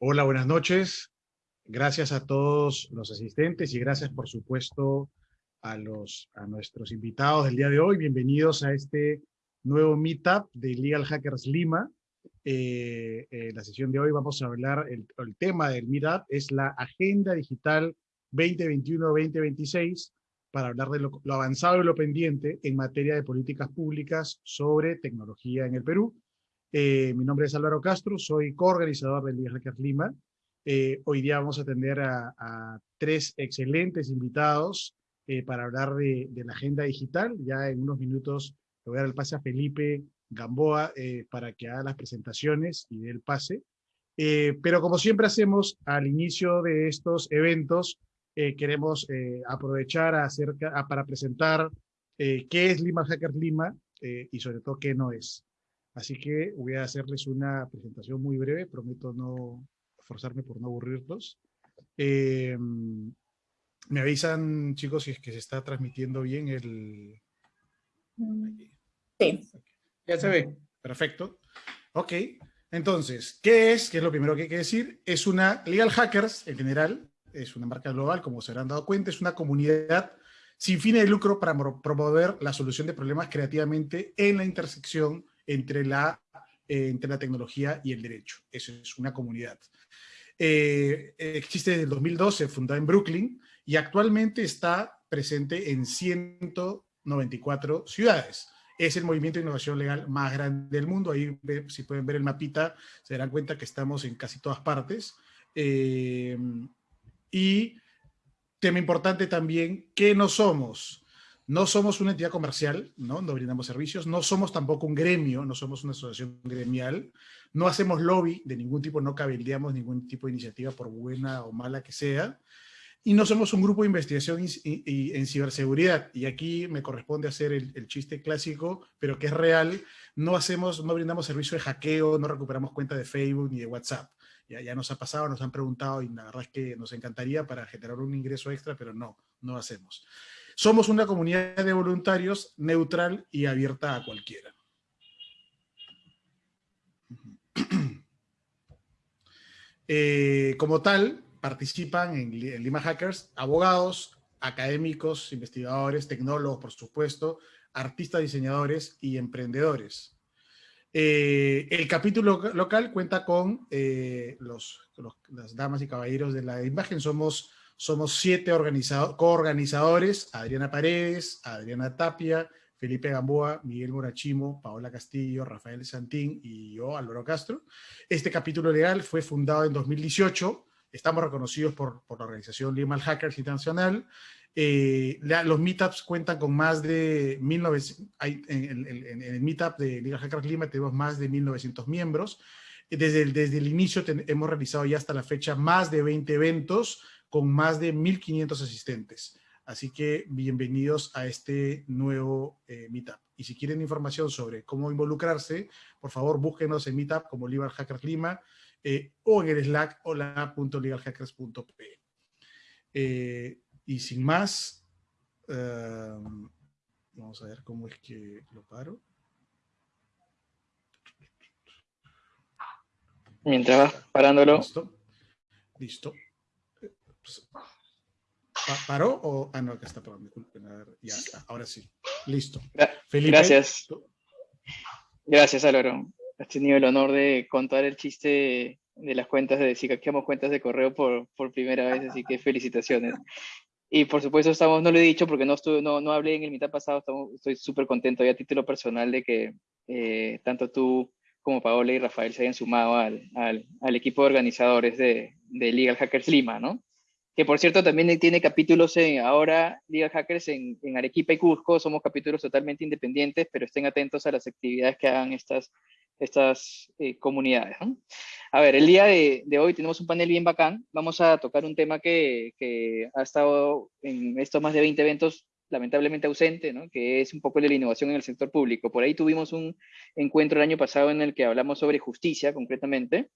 Hola, buenas noches. Gracias a todos los asistentes y gracias, por supuesto, a, los, a nuestros invitados del día de hoy. Bienvenidos a este nuevo meetup de Legal Hackers Lima. Eh, eh, la sesión de hoy vamos a hablar, el, tema del meetup es la Agenda Digital 2021-2026 para hablar de lo, avanzado y lo pendiente en materia de políticas públicas sobre tecnología en el Perú. Eh, mi nombre es Álvaro Castro, soy coorganizador del Legal Hackers Lima. Eh, hoy día vamos a atender a, a tres excelentes invitados eh, para hablar de, de, la agenda digital. Ya en unos minutos le voy a dar el pase a Felipe Gamboa eh, para que haga las presentaciones y dé el pase. Eh, pero como siempre hacemos al inicio de estos eventos, eh, queremos aprovechar acerca, a, para presentar qué es Lima Hackers Lima y sobre todo qué no es. Así que voy a hacerles una presentación muy breve, prometo no forzarme por no aburrirlos. Eh, me avisan, chicos, si es que se está transmitiendo bien el... Sí. Ya se ve. Perfecto. Ok. Entonces, ¿qué es? ¿Qué es lo primero que hay que decir? Es una Legal Hackers, en general, es una marca global, como se habrán dado cuenta, es una comunidad sin fines de lucro para promover la solución de problemas creativamente en la intersección entre la, eh, entre la tecnología y el derecho. Eso es una comunidad. Eh, existe desde el 2012, fundada en Brooklyn, y actualmente está presente en 194 ciudades. Es el movimiento de innovación legal más grande del mundo. Ahí, si pueden ver el mapita, se darán cuenta que estamos en casi todas partes. Eh, y tema importante también, ¿qué no somos? No somos una entidad comercial, ¿no? no brindamos servicios, no somos tampoco un gremio, no somos una asociación gremial, no hacemos lobby de ningún tipo, no cabildeamos ningún tipo de iniciativa por buena o mala que sea, y no somos un grupo de investigación en ciberseguridad, y aquí me corresponde hacer el, chiste clásico, pero que es real, no hacemos, no brindamos servicio de hackeo, no recuperamos cuenta de Facebook ni de WhatsApp. Ya, ya nos ha pasado, nos han preguntado, y la verdad es que nos encantaría para generar un ingreso extra, pero no, no hacemos. Somos una comunidad de voluntarios neutral y abierta a cualquiera. Eh, como tal, participan en, Lima Hackers abogados, académicos, investigadores, tecnólogos, por supuesto, artistas, diseñadores y emprendedores. Eh, el capítulo local cuenta con eh, los, las damas y caballeros de la imagen. Somos somos siete coorganizadores, Adriana Paredes, Adriana Tapia, Felipe Gamboa, Miguel Morachimo, Paola Castillo, Rafael Santín y yo, Álvaro Castro. Este capítulo legal fue fundado en 2018. Estamos reconocidos por, por la organización Legal Hackers Internacional. Eh, los meetups cuentan con más de 1900, hay, en, el meetup de Legal Hackers Lima tenemos más de 1900 miembros. Desde el, desde el inicio hemos realizado ya hasta la fecha más de 20 eventos, con más de 1.500 asistentes. Así que bienvenidos a este nuevo eh, Meetup. Y si quieren información sobre cómo involucrarse, por favor búsquenos en Meetup como Legal Hackers Lima eh, o en el Slack hola.legalhackers.p. Eh, y sin más, um, vamos a ver cómo es que lo paro. Mientras vas parándolo. Listo. Listo. ¿Paró o...? Ah, no, acá está, perdón, disculpen. A ver, ya ahora sí. Listo. Felipe. Gracias. Gracias, Álvaro. Has tenido el honor de contar el chiste de las cuentas de si hackeamos cuentas de correo por, por primera vez, así que felicitaciones. Y por supuesto, estamos, no lo he dicho porque no, estuve, no, no hablé en el mitad pasado, estamos, estoy súper contento ya a título personal de que eh, tanto tú como Paola y Rafael se hayan sumado al, al, al equipo de organizadores de, de Legal Hackers Lima, ¿no? Que por cierto también tiene capítulos en, ahora, Legal Hackers en, en, Arequipa y Cusco, somos capítulos totalmente independientes, pero estén atentos a las actividades que hagan estas, estas eh, comunidades. A ver, el día de, de, hoy tenemos un panel bien bacán, vamos a tocar un tema que, que ha estado en estos más de 20 eventos lamentablemente ausente, ¿no? que es un poco de la innovación en el sector público. Por ahí tuvimos un encuentro el año pasado en el que hablamos sobre justicia concretamente,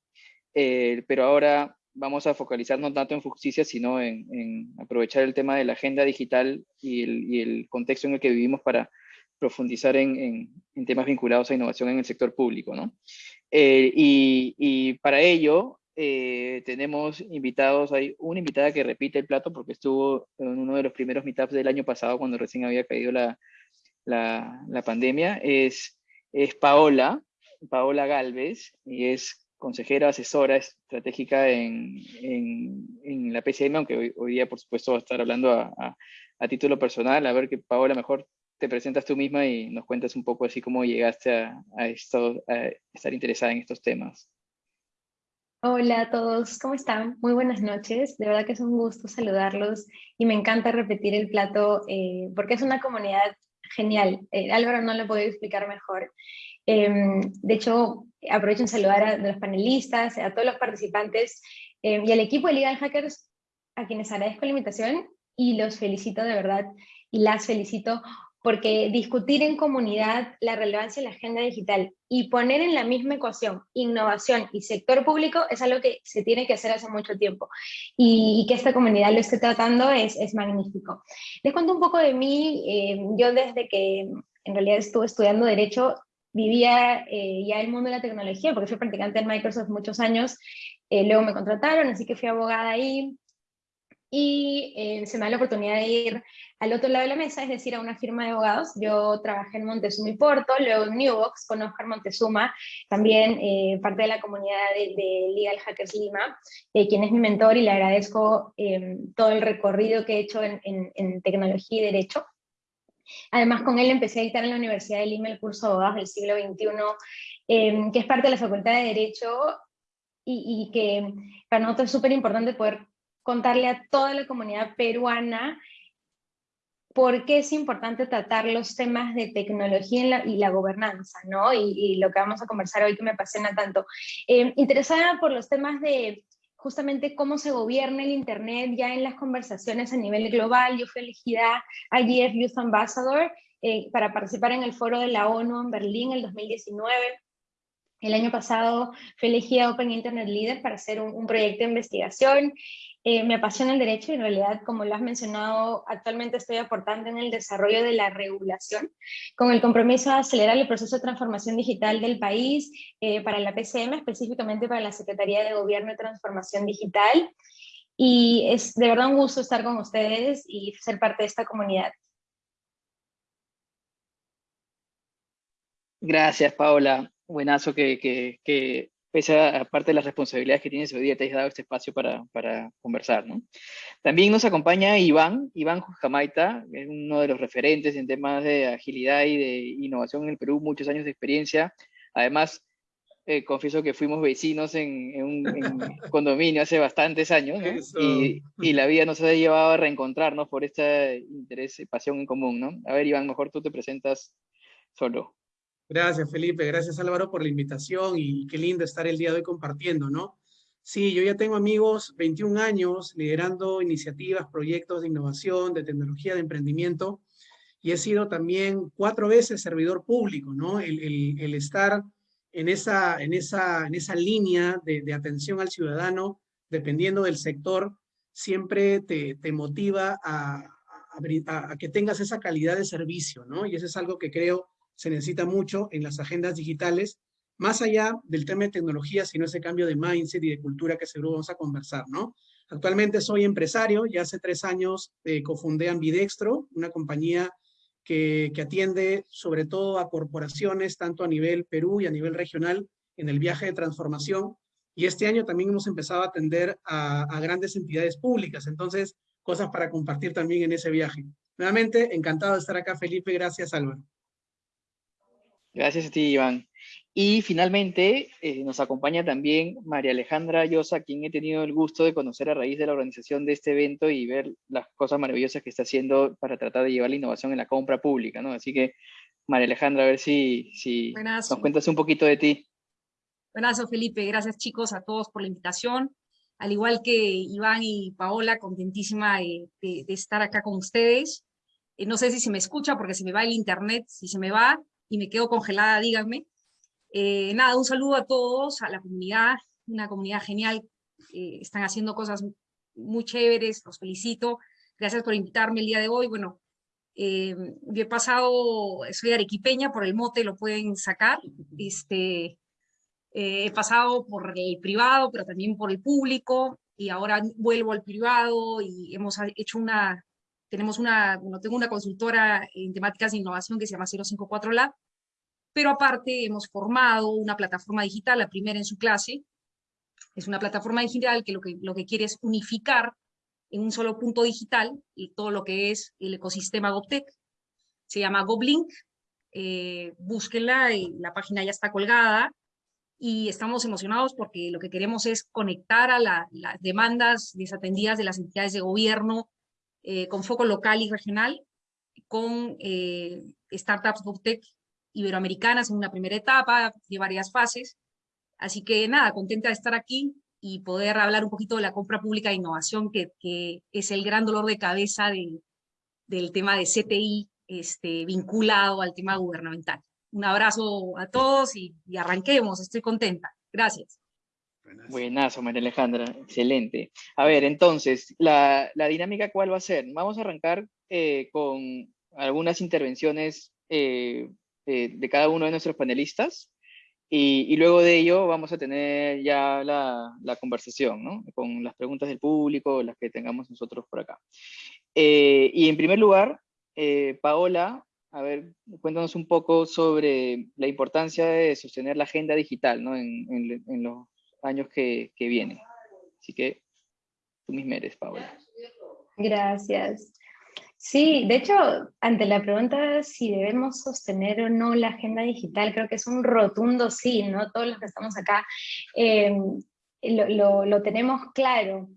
eh, pero ahora vamos a focalizarnos tanto en justicia, sino en, en, aprovechar el tema de la agenda digital y el, y el contexto en el que vivimos para profundizar en, en, en, temas vinculados a innovación en el sector público. ¿no? Eh, y, y, para ello eh, tenemos invitados, hay una invitada que repite el plato porque estuvo en uno de los primeros meetups del año pasado cuando recién había caído la, la, pandemia, es, es Paola, Paola Galvez, y es consejera asesora estratégica en, en, la PCM, aunque hoy, día por supuesto va a estar hablando a, a, título personal, a ver que Paola mejor te presentas tú misma y nos cuentas un poco así cómo llegaste a, a, esto, a estar interesada en estos temas. Hola a todos, ¿cómo están? Muy buenas noches, de verdad que es un gusto saludarlos y me encanta repetir el plato eh, porque es una comunidad genial, eh, Álvaro no lo puedo explicar mejor. Em, de hecho, aprovecho en saludar a los panelistas, a todos los participantes em, y al equipo de Legal Hackers, a quienes agradezco la invitación y los felicito de verdad y las felicito porque discutir en comunidad la relevancia de la agenda digital y poner en la misma ecuación innovación y sector público es algo que se tiene que hacer hace mucho tiempo y, que esta comunidad lo esté tratando es, es magnífico. Les cuento un poco de mí, eh, yo desde que en realidad estuve estudiando Derecho vivía eh, ya el mundo de la tecnología porque fui practicante en Microsoft muchos años, eh, luego me contrataron, así que fui abogada ahí, y eh, se me da la oportunidad de ir al otro lado de la mesa, es decir, a una firma de abogados. Yo trabajé en Montezuma y Porto, luego en Newbox con Oscar Montezuma, también eh, parte de la comunidad de, Legal Hackers Lima, eh, quien es mi mentor y le agradezco todo el recorrido que he hecho en, en, tecnología y derecho. Además, con él empecé a dictar en la Universidad de Lima el curso de abogados del siglo XXI, que es parte de la Facultad de Derecho y, y que para nosotros es súper importante poder contarle a toda la comunidad peruana por qué es importante tratar los temas de tecnología y la, gobernanza, ¿no? Y, lo que vamos a conversar hoy que me apasiona tanto. Eh, interesada por los temas de justamente cómo se gobierna el Internet ya en las conversaciones a nivel global. Yo fui elegida IGF Youth Ambassador eh, para participar en el foro de la ONU en Berlín en el 2019. El año pasado fui elegida Open Internet Leader para hacer un proyecto de investigación eh, me apasiona el derecho y en realidad, como lo has mencionado, actualmente estoy aportando en el desarrollo de la regulación con el compromiso de acelerar el proceso de transformación digital del país eh, para la PCM, específicamente para la Secretaría de Gobierno y Transformación Digital. Y es de verdad un gusto estar con ustedes y ser parte de esta comunidad. Gracias, Paola. Buenazo que, que, que pese a, aparte de las responsabilidades que tienes hoy día, te has dado este espacio para, para conversar. ¿no? También nos acompaña Iván, Iván Jamaita, es uno de los referentes en temas de agilidad y de innovación en el Perú, muchos años de experiencia. Además, eh, confieso que fuimos vecinos en, un condominio hace bastantes años y, y, la vida nos ha llevado a reencontrarnos por este interés y pasión en común. ¿no? A ver, Iván, mejor tú te presentas solo. Gracias, Felipe. Gracias, Álvaro, por la invitación y qué lindo estar el día de hoy compartiendo, ¿no? Sí, yo ya tengo amigos, 21 años, liderando iniciativas, proyectos de innovación, de tecnología, de emprendimiento, y he sido también cuatro veces servidor público, ¿no? El, estar en esa, en esa, en esa línea de, atención al ciudadano, dependiendo del sector, siempre te, motiva a, a, que tengas esa calidad de servicio, ¿no? Y eso es algo que creo se necesita mucho en las agendas digitales, más allá del tema de tecnología, sino ese cambio de mindset y de cultura que seguro vamos a conversar, ¿no? Actualmente soy empresario, ya hace tres años eh, cofundé Ambidextro, una compañía que, que, atiende sobre todo a corporaciones, tanto a nivel Perú y a nivel regional, en el viaje de transformación. Y este año también hemos empezado a atender a, a grandes entidades públicas, entonces cosas para compartir también en ese viaje. Nuevamente, encantado de estar acá, Felipe. Gracias, Álvaro. Gracias a ti, Iván. Y finalmente eh, nos acompaña también María Alejandra Llosa, quien he tenido el gusto de conocer a raíz de la organización de este evento y ver las cosas maravillosas que está haciendo para tratar de llevar la innovación en la compra pública, ¿no? Así que, María Alejandra, a ver si, si nos cuentas un poquito de ti. Buenas, Felipe. Gracias, chicos, a todos por la invitación. Al igual que Iván y Paola, contentísima de, estar acá con ustedes. Eh, no sé si se me escucha porque se me va el internet. Si se me va, y me quedo congelada, díganme. Eh, nada, un saludo a todos, a la comunidad, una comunidad genial, eh, están haciendo cosas muy chéveres, los felicito. Gracias por invitarme el día de hoy. Bueno, eh, yo he pasado, soy arequipeña, por el mote lo pueden sacar. Este, he pasado por el privado, pero también por el público, y ahora vuelvo al privado y hemos hecho una, tenemos una, bueno, tengo una consultora en temáticas de innovación que se llama 054 Lab, pero aparte hemos formado una plataforma digital, la primera en su clase, es una plataforma digital que lo que, lo que quiere es unificar en un solo punto digital y todo lo que es el ecosistema GovTech. Se llama GovLink, eh, búsquenla, la página ya está colgada, y estamos emocionados porque lo que queremos es conectar a las demandas desatendidas de las entidades de gobierno eh, con foco local y regional, con eh, startups GovTech iberoamericanas en una primera etapa de varias fases. Así que nada, contenta de estar aquí y poder hablar un poquito de la compra pública de innovación, que, que es el gran dolor de cabeza del tema de CTI este, vinculado al tema gubernamental. Un abrazo a todos y, arranquemos, estoy contenta. Gracias. Buenazo, María Alejandra, excelente. A ver, entonces, la, la dinámica, ¿cuál va a ser? Vamos a arrancar eh, con algunas intervenciones eh, eh, de cada uno de nuestros panelistas y, luego de ello vamos a tener ya la, la, conversación, ¿no? Con las preguntas del público, las que tengamos nosotros por acá. y en primer lugar, Paola, a ver, cuéntanos un poco sobre la importancia de sostener la agenda digital, ¿no? En, en, años que, que vienen. Así que tú misma eres, Paola. Gracias. Sí, de hecho, ante la pregunta si debemos sostener o no la agenda digital, creo que es un rotundo sí, ¿no? Todos los que estamos acá em, lo, tenemos claro.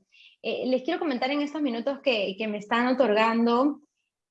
Eh, les quiero comentar en estos minutos que, me están otorgando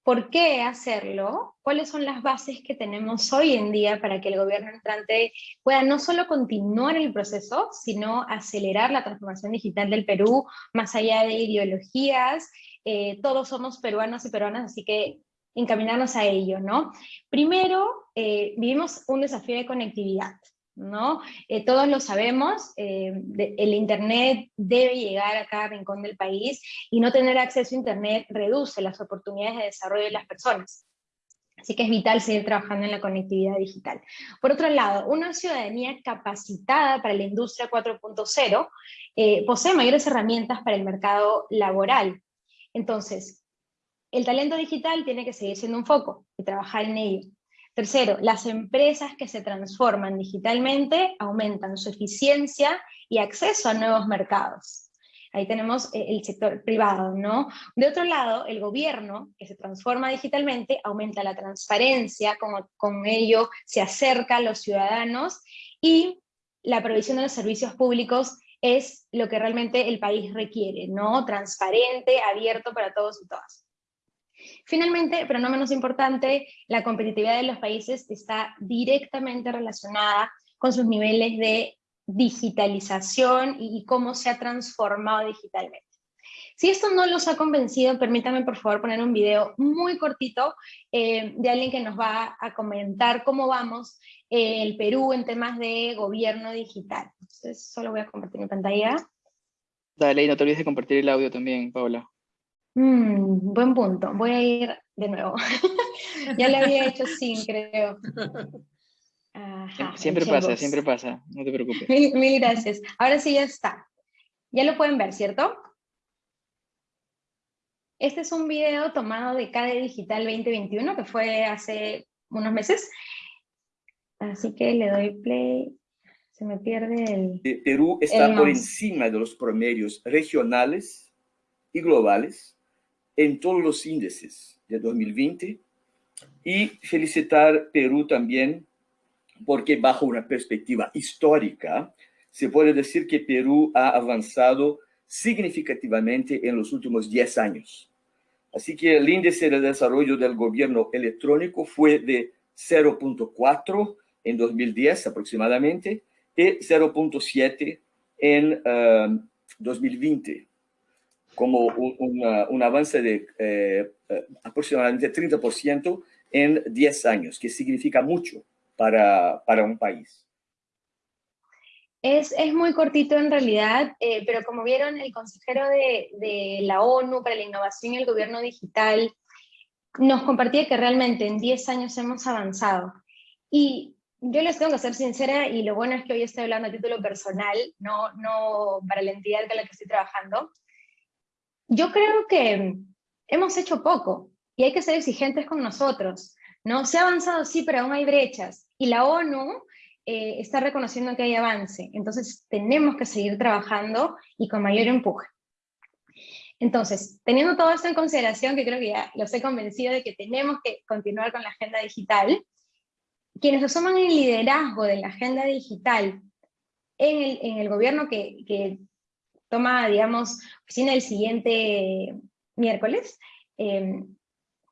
por qué hacerlo, cuáles son las bases que tenemos hoy en día para que el gobierno entrante pueda no solo continuar el proceso, sino acelerar la transformación digital del Perú, más allá de ideologías eh, todos somos peruanos y peruanas, así que encaminarnos a ello, ¿no? Primero, eh, vivimos un desafío de conectividad, ¿no? Eh, todos lo sabemos, el Internet debe llegar a cada rincón del país y no tener acceso a Internet reduce las oportunidades de desarrollo de las personas. Así que es vital seguir trabajando en la conectividad digital. Por otro lado, una ciudadanía capacitada para la industria 4.0 posee mayores herramientas para el mercado laboral, entonces, el talento digital tiene que seguir siendo un foco y trabajar en ello. Tercero, las empresas que se transforman digitalmente aumentan su eficiencia y acceso a nuevos mercados. Ahí tenemos eh, el sector privado, ¿no? De otro lado, el gobierno, que se transforma digitalmente, aumenta la transparencia, como con ello se acerca a los ciudadanos, y la provisión de los servicios públicos es lo que realmente el país requiere, ¿no? Transparente, abierto para todos y todas. Finalmente, pero no menos importante, la competitividad de los países está directamente relacionada con sus niveles de digitalización y cómo se ha transformado digitalmente. Si esto no los ha convencido, permítanme por favor poner un video muy cortito eh, de alguien que nos va a comentar cómo vamos el Perú en temas de gobierno digital. Entonces, solo voy a compartir mi pantalla. Dale, y no te olvides de compartir el audio también, Paula. Mm, buen punto. Voy a ir de nuevo. ya lo había hecho sin, creo. siempre pasa, siempre pasa. No te preocupes. Mil, gracias. Ahora sí ya está. Ya lo pueden ver, ¿cierto? Este es un video tomado de CADE Digital 2021, que fue hace unos meses, Así que le doy play. Se me pierde el... Perú está por encima de los promedios regionales y globales en todos los índices de 2020 y felicitar Perú también porque bajo una perspectiva histórica se puede decir que Perú ha avanzado significativamente en los últimos 10 años. Así que el índice de desarrollo del gobierno electrónico fue de 0.4 en 2010 aproximadamente y 0.7 en 2020, um, como un, avance de eh, eh, aproximadamente 30% en 10 años, que significa mucho para, para un país. Es, es, muy cortito en realidad, eh, pero como vieron, el consejero de, de, la ONU para la Innovación y el Gobierno Digital nos compartía que realmente en 10 años hemos avanzado. Y yo les tengo que ser sincera y lo bueno es que hoy estoy hablando a título personal, no, no para la entidad con la que estoy trabajando. Yo creo que hemos hecho poco y hay que ser exigentes con nosotros. ¿no? Se ha avanzado, sí, pero aún hay brechas. Y la ONU eh, está reconociendo que hay avance. Entonces tenemos que seguir trabajando y con mayor empuje. Entonces, teniendo todo esto en consideración, que creo que ya los he convencido de que tenemos que continuar con la agenda digital, quienes asuman el liderazgo de la agenda digital en el, en el gobierno que, toma, digamos, oficina el siguiente miércoles, eh,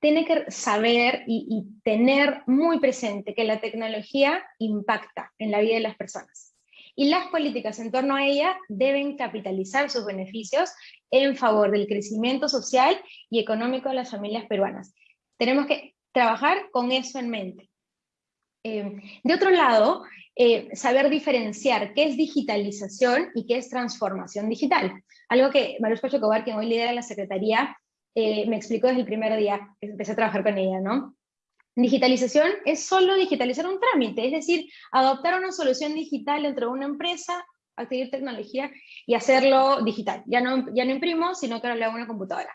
tiene que saber y, y, tener muy presente que la tecnología impacta en la vida de las personas. Y las políticas en torno a ella deben capitalizar sus beneficios en favor del crecimiento social y económico de las familias peruanas. Tenemos que trabajar con eso en mente. Eh, de otro lado, eh, saber diferenciar qué es digitalización y qué es transformación digital. Algo que Marush Pachocobar, quien hoy lidera la Secretaría, eh, me explicó desde el primer día que empecé a trabajar con ella, ¿no? Digitalización es solo digitalizar un trámite, es decir, adoptar una solución digital dentro de una empresa, adquirir tecnología y hacerlo digital. Ya no, ya no imprimo, sino que lo hago en una computadora.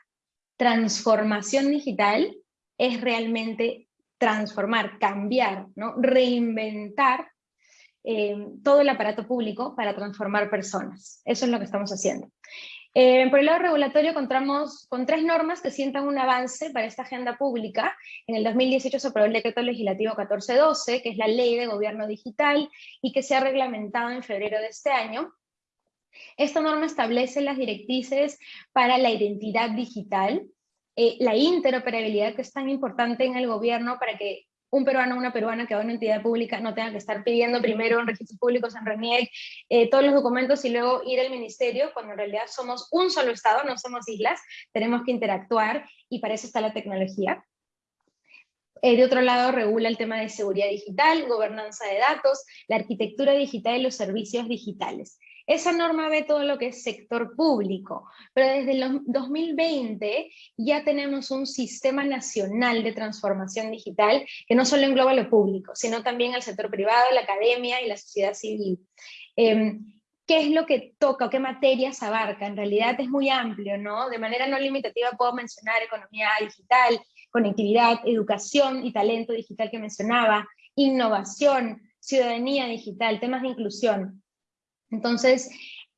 Transformación digital es realmente transformar, cambiar, ¿no? reinventar eh, todo el aparato público para transformar personas. Eso es lo que estamos haciendo. Eh, por el lado regulatorio contamos con tres normas que sientan un avance para esta agenda pública. En el 2018 se aprobó el decreto legislativo 1412, que es la ley de gobierno digital y que se ha reglamentado en febrero de este año. Esta norma establece las directrices para la identidad digital, eh, la interoperabilidad que es tan importante en el gobierno para que un peruano o una peruana que va a una entidad pública no tenga que estar pidiendo primero en registros públicos, en RENIEC, eh, todos los documentos y luego ir al ministerio, cuando en realidad somos un solo Estado, no somos islas, tenemos que interactuar y para eso está la tecnología. Eh, de otro lado, regula el tema de seguridad digital, gobernanza de datos, la arquitectura digital y los servicios digitales. Esa norma ve todo lo que es sector público, pero desde el 2020 ya tenemos un sistema nacional de transformación digital que no solo engloba lo público, sino también el sector privado, la academia y la sociedad civil. Em, ¿Qué es lo que toca o qué materias abarca? En realidad es muy amplio, ¿no? De manera no limitativa puedo mencionar economía digital, conectividad, educación y talento digital que mencionaba, innovación, ciudadanía digital, temas de inclusión. Entonces,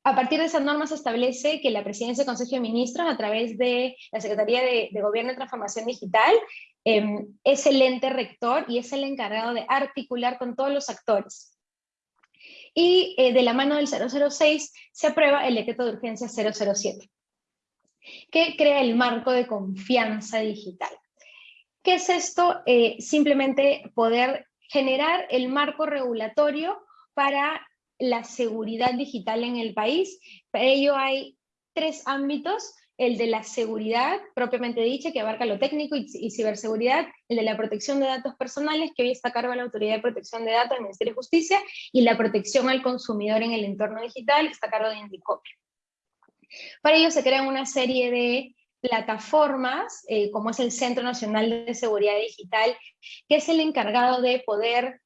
a partir de esas normas se establece que la Presidencia del Consejo de Ministros, a través de la Secretaría de, Gobierno y Transformación Digital, em, es el ente rector y es el encargado de articular con todos los actores. Y eh, de la mano del 006 se aprueba el decreto de urgencia 007, que crea el marco de confianza digital. ¿Qué es esto? Eh, simplemente poder generar el marco regulatorio para la seguridad digital en el país. Para ello hay tres ámbitos, el de la seguridad propiamente dicha, que abarca lo técnico y, ciberseguridad, el de la protección de datos personales, que hoy está a cargo de la Autoridad de Protección de Datos del Ministerio de Justicia, y la protección al consumidor en el entorno digital, que está a cargo de Indicopio. Para ello se crean una serie de plataformas, eh, como es el Centro Nacional de Seguridad Digital, que es el encargado de poder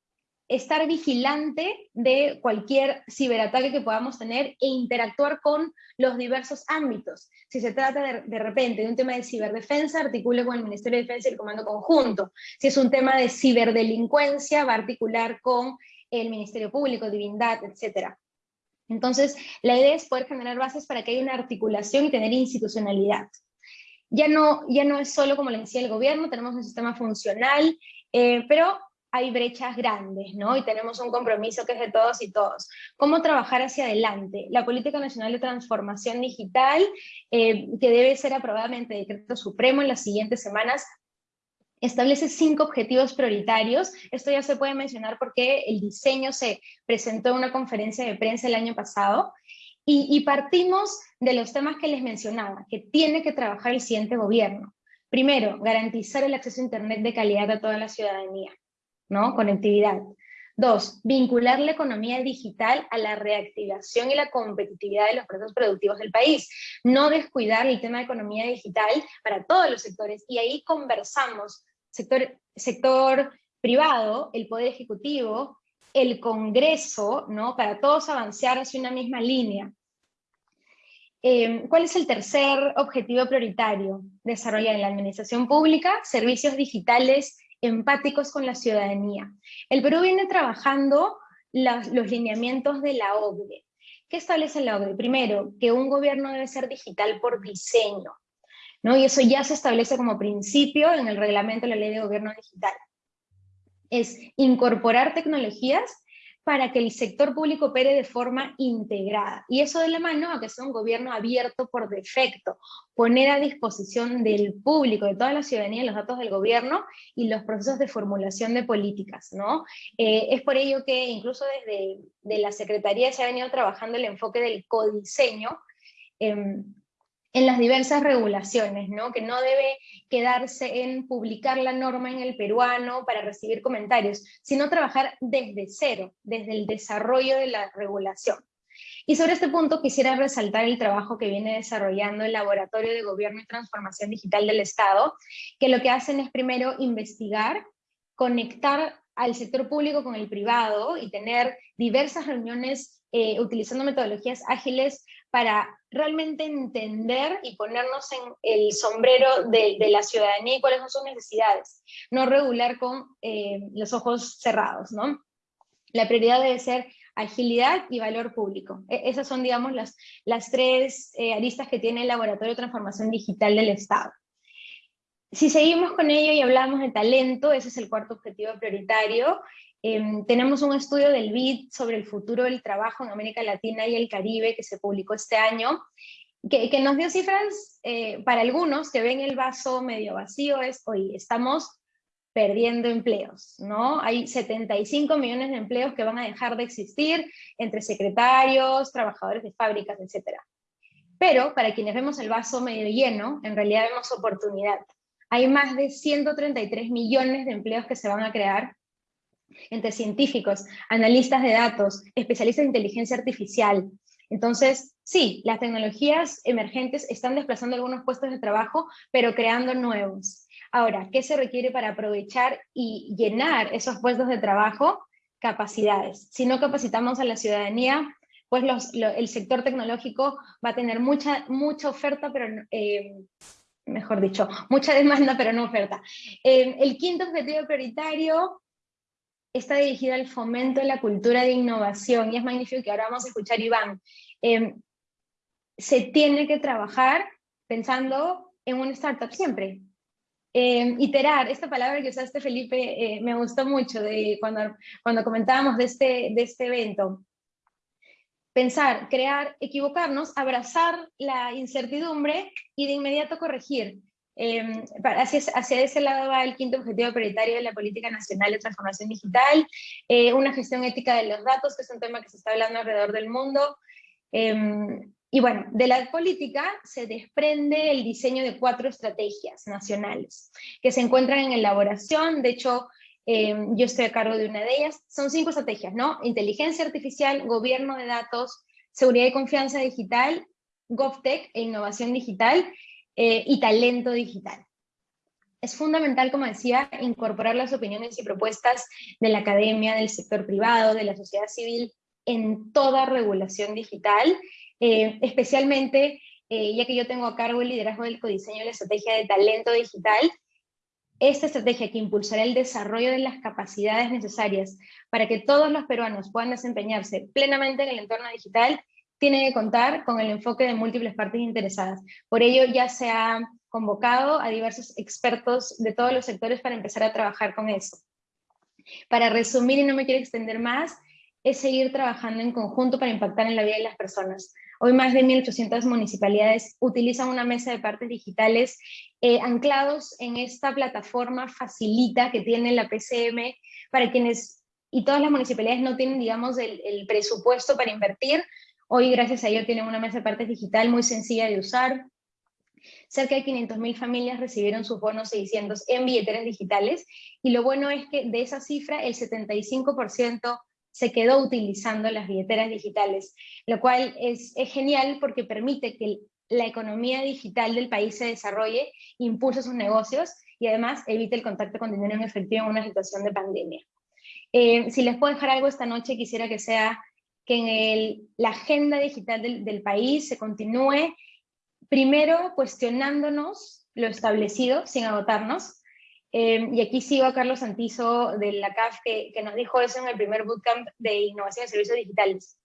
estar vigilante de cualquier ciberataque que podamos tener e interactuar con los diversos ámbitos. Si se trata de, repente de un tema de ciberdefensa, articule con el Ministerio de Defensa y el Comando Conjunto. Si es un tema de ciberdelincuencia, va a articular con el Ministerio Público, Divindad, etc. Entonces, la idea es poder generar bases para que haya una articulación y tener institucionalidad. Ya no, ya no es solo, como le decía el gobierno, tenemos un sistema funcional, eh, pero hay brechas grandes, ¿no? Y tenemos un compromiso que es de todos y todos. ¿Cómo trabajar hacia adelante? La Política Nacional de Transformación Digital, eh, que debe ser aprobada mediante decreto supremo en las siguientes semanas, establece cinco objetivos prioritarios. Esto ya se puede mencionar porque el diseño se presentó en una conferencia de prensa el año pasado, y, y partimos de los temas que les mencionaba, que tiene que trabajar el siguiente gobierno. Primero, garantizar el acceso a Internet de calidad a toda la ciudadanía. ¿No? Conectividad. Dos, vincular la economía digital a la reactivación y la competitividad de los procesos productivos del país. No descuidar el tema de economía digital para todos los sectores. Y ahí conversamos, sector, sector privado, el poder ejecutivo el Congreso, ¿no? Para todos avanzar hacia una misma línea. Eh, ¿Cuál es el tercer objetivo prioritario? Desarrollar en la administración pública servicios digitales empáticos con la ciudadanía. El Perú viene trabajando los lineamientos de la OCDE. ¿Qué establece la OCDE? Primero, que un gobierno debe ser digital por diseño, ¿no? y eso ya se establece como principio en el reglamento de la Ley de Gobierno Digital. Es incorporar tecnologías para que el sector público opere de forma integrada. Y eso de la mano a que sea un gobierno abierto por defecto, poner a disposición del público, de toda la ciudadanía, los datos del gobierno y los procesos de formulación de políticas. ¿no? Eh, es por ello que incluso desde de la Secretaría se ha venido trabajando el enfoque del codiseño, eh, en las diversas regulaciones, ¿no? que no debe quedarse en publicar la norma en el peruano para recibir comentarios, sino trabajar desde cero, desde el desarrollo de la regulación. Y sobre este punto quisiera resaltar el trabajo que viene desarrollando el Laboratorio de Gobierno y Transformación Digital del Estado, que lo que hacen es primero investigar, conectar al sector público con el privado y tener diversas reuniones eh, utilizando metodologías ágiles para realmente entender y ponernos en el sombrero de, la ciudadanía y cuáles son sus necesidades, no regular con eh, los ojos cerrados, ¿no? La prioridad debe ser agilidad y valor público. E, esas son, digamos, las, tres eh, aristas que tiene el Laboratorio de Transformación Digital del Estado. Si seguimos con ello y hablamos de talento, ese es el cuarto objetivo prioritario, Em, tenemos un estudio del BID sobre el futuro del trabajo en América Latina y el Caribe que se publicó este año, que, nos dio cifras eh, para algunos que ven el vaso medio vacío, es, hoy estamos perdiendo empleos, ¿no? Hay 75 millones de empleos que van a dejar de existir entre secretarios, trabajadores de fábricas, etc. Pero para quienes vemos el vaso medio lleno, en realidad vemos oportunidad. Hay más de 133 millones de empleos que se van a crear entre científicos, analistas de datos, especialistas de inteligencia artificial. Entonces, sí, las tecnologías emergentes están desplazando algunos puestos de trabajo, pero creando nuevos. Ahora, ¿qué se requiere para aprovechar y llenar esos puestos de trabajo? Capacidades. Si no capacitamos a la ciudadanía, pues el sector tecnológico va a tener mucha, mucha oferta, pero eh, mejor dicho, mucha demanda, pero no oferta. Eh, el quinto objetivo prioritario está dirigida al fomento de la cultura de innovación, y es magnífico que ahora vamos a escuchar Iván. Em, se tiene que trabajar pensando en una startup siempre. Em, iterar, esta palabra que usaste Felipe eh, me gustó mucho de cuando, cuando comentábamos de este, de este evento. Pensar, crear, equivocarnos, abrazar la incertidumbre y de inmediato corregir. Eh, hacia, ese lado va el quinto objetivo prioritario de la Política Nacional de Transformación Digital, eh, una gestión ética de los datos, que es un tema que se está hablando alrededor del mundo. Em, y bueno, de la política se desprende el diseño de cuatro estrategias nacionales que se encuentran en elaboración, de hecho em, yo estoy a cargo de una de ellas, son cinco estrategias, ¿no? Inteligencia artificial, gobierno de datos, seguridad y confianza digital, GovTech e innovación digital, eh, y talento digital. Es fundamental, como decía, incorporar las opiniones y propuestas de la academia, del sector privado, de la sociedad civil en toda regulación digital, eh, especialmente eh, ya que yo tengo a cargo el liderazgo del codiseño de la estrategia de talento digital, esta estrategia que impulsará el desarrollo de las capacidades necesarias para que todos los peruanos puedan desempeñarse plenamente en el entorno digital tiene que contar con el enfoque de múltiples partes interesadas. Por ello ya se ha convocado a diversos expertos de todos los sectores para empezar a trabajar con eso. Para resumir, y no me quiero extender más, es seguir trabajando en conjunto para impactar en la vida de las personas. Hoy más de 1.800 municipalidades utilizan una mesa de partes digitales eh, anclados en esta plataforma facilita que tiene la PCM para quienes, y todas las municipalidades no tienen, digamos, el, el presupuesto para invertir, Hoy, gracias a ello, tienen una mesa de partes digital muy sencilla de usar. Cerca de 500.000 familias recibieron sus bonos 600 en billeteras digitales, y lo bueno es que de esa cifra, el 75% se quedó utilizando las billeteras digitales, lo cual es, es genial porque permite que la economía digital del país se desarrolle, impulse sus negocios y además evite el contacto con dinero en efectivo en una situación de pandemia. Eh, si les puedo dejar algo esta noche, quisiera que sea que en el, la agenda digital del, del país se continúe primero cuestionándonos lo establecido sin agotarnos, eh, y aquí sigo a Carlos Santizo de la CAF que, que, nos dijo eso en el primer bootcamp de innovación de servicios digitales.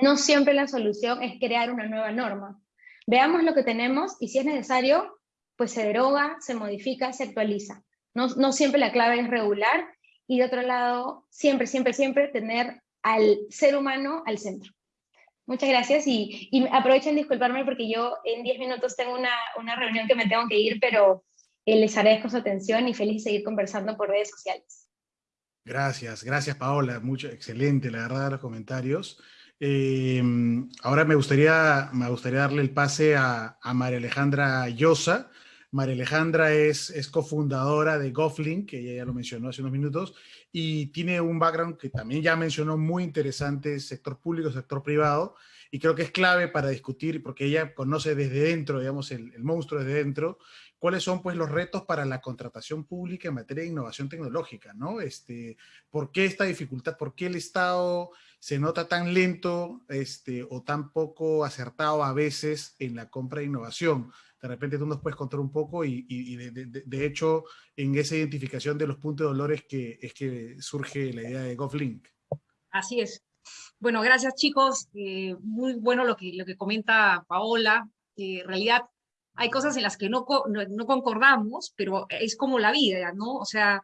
No siempre la solución es crear una nueva norma. Veamos lo que tenemos y si es necesario, pues se deroga, se modifica, se actualiza. No, no siempre la clave es regular y de otro lado, siempre, siempre, siempre tener al ser humano al centro. Muchas gracias y, y aprovechen disculparme porque yo en 10 minutos tengo una, una reunión que me tengo que ir, pero eh, les agradezco su atención y feliz de seguir conversando por redes sociales. Gracias, gracias Paola, mucho, excelente la verdad los comentarios. Eh, ahora me gustaría, me gustaría darle el pase a, a María Alejandra Llosa. María Alejandra es, es cofundadora de GovLink, que ella ya lo mencionó hace unos minutos, y tiene un background que también ya mencionó muy interesante, sector público, sector privado, y creo que es clave para discutir, porque ella conoce desde dentro, digamos, el, el monstruo desde dentro, cuáles son pues los retos para la contratación pública en materia de innovación tecnológica, ¿no? Este, ¿Por qué esta dificultad? ¿Por qué el Estado se nota tan lento este, o tan poco acertado a veces en la compra de innovación? De repente tú nos puedes contar un poco y, y de, de, de, hecho en esa identificación de los puntos de dolores que es que surge la idea de GovLink. Así es. Bueno, gracias chicos. Eh, muy bueno lo que, lo que comenta Paola. Eh, en realidad hay cosas en las que no, no, no, concordamos, pero es como la vida, ¿no? O sea,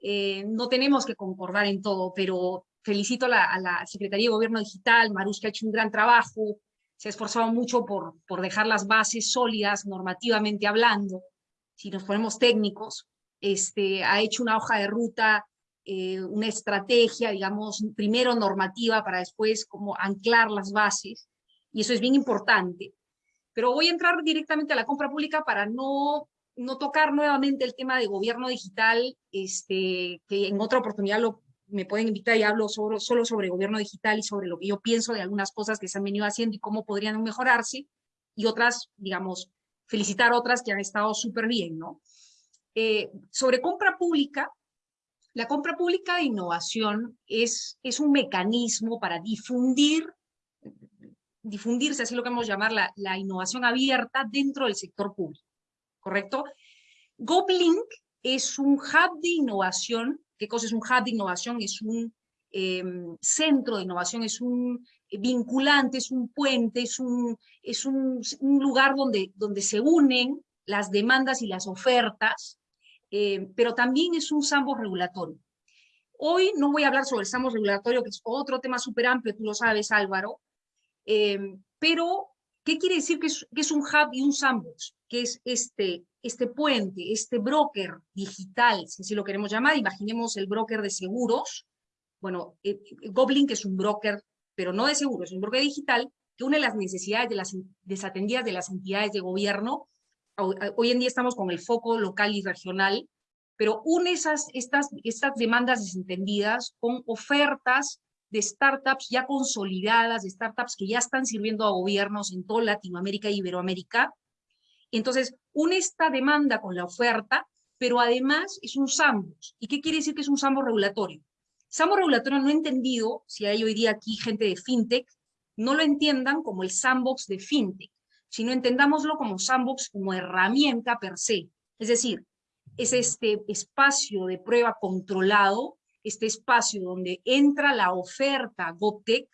eh, no tenemos que concordar en todo, pero felicito a la, a la, Secretaría de Gobierno Digital, Marus, que ha hecho un gran trabajo, se ha esforzado mucho por, por dejar las bases sólidas normativamente hablando, si nos ponemos técnicos, este, ha hecho una hoja de ruta, eh, una estrategia, digamos, primero normativa para después como anclar las bases, y eso es bien importante. Pero voy a entrar directamente a la compra pública para no, no tocar nuevamente el tema de gobierno digital, este, que en otra oportunidad lo, me pueden invitar y hablo sobre, solo sobre gobierno digital y sobre lo que yo pienso de algunas cosas que se han venido haciendo y cómo podrían mejorarse, y otras, digamos, felicitar otras que han estado súper bien, ¿no? Eh, sobre compra pública, la compra pública de innovación es, es un mecanismo para difundir difundirse, así lo que vamos a llamar la, la innovación abierta dentro del sector público, ¿correcto? GovLink es un hub de innovación. ¿Qué cosa es un hub de innovación? Es un eh, centro de innovación, es un vinculante, es un puente, es un, es un, un lugar donde, donde se unen las demandas y las ofertas, eh, pero también es un sandbox regulatorio. Hoy no voy a hablar sobre el sandbox regulatorio, que es otro tema súper amplio, tú lo sabes, Álvaro, eh, pero, ¿qué quiere decir que es, que es, un hub y un sandbox? Que es este, este puente, este broker digital, si así lo queremos llamar, imaginemos el broker de seguros. Bueno, eh, Goblin, que es un broker, pero no de seguros, es un broker digital, que une las necesidades de las desatendidas de las entidades de gobierno. Hoy en día estamos con el foco local y regional, pero une esas, estas, estas demandas desentendidas con ofertas de startups ya consolidadas, de startups que ya están sirviendo a gobiernos en toda Latinoamérica e Iberoamérica. Entonces, une esta demanda con la oferta, pero además es un sandbox. ¿Y qué quiere decir que es un sandbox regulatorio? Sandbox regulatorio no he entendido, si hay hoy día aquí gente de fintech, no lo entiendan como el sandbox de fintech, sino entendámoslo como sandbox como herramienta per se. Es decir, es este espacio de prueba controlado este espacio donde entra la oferta GovTech,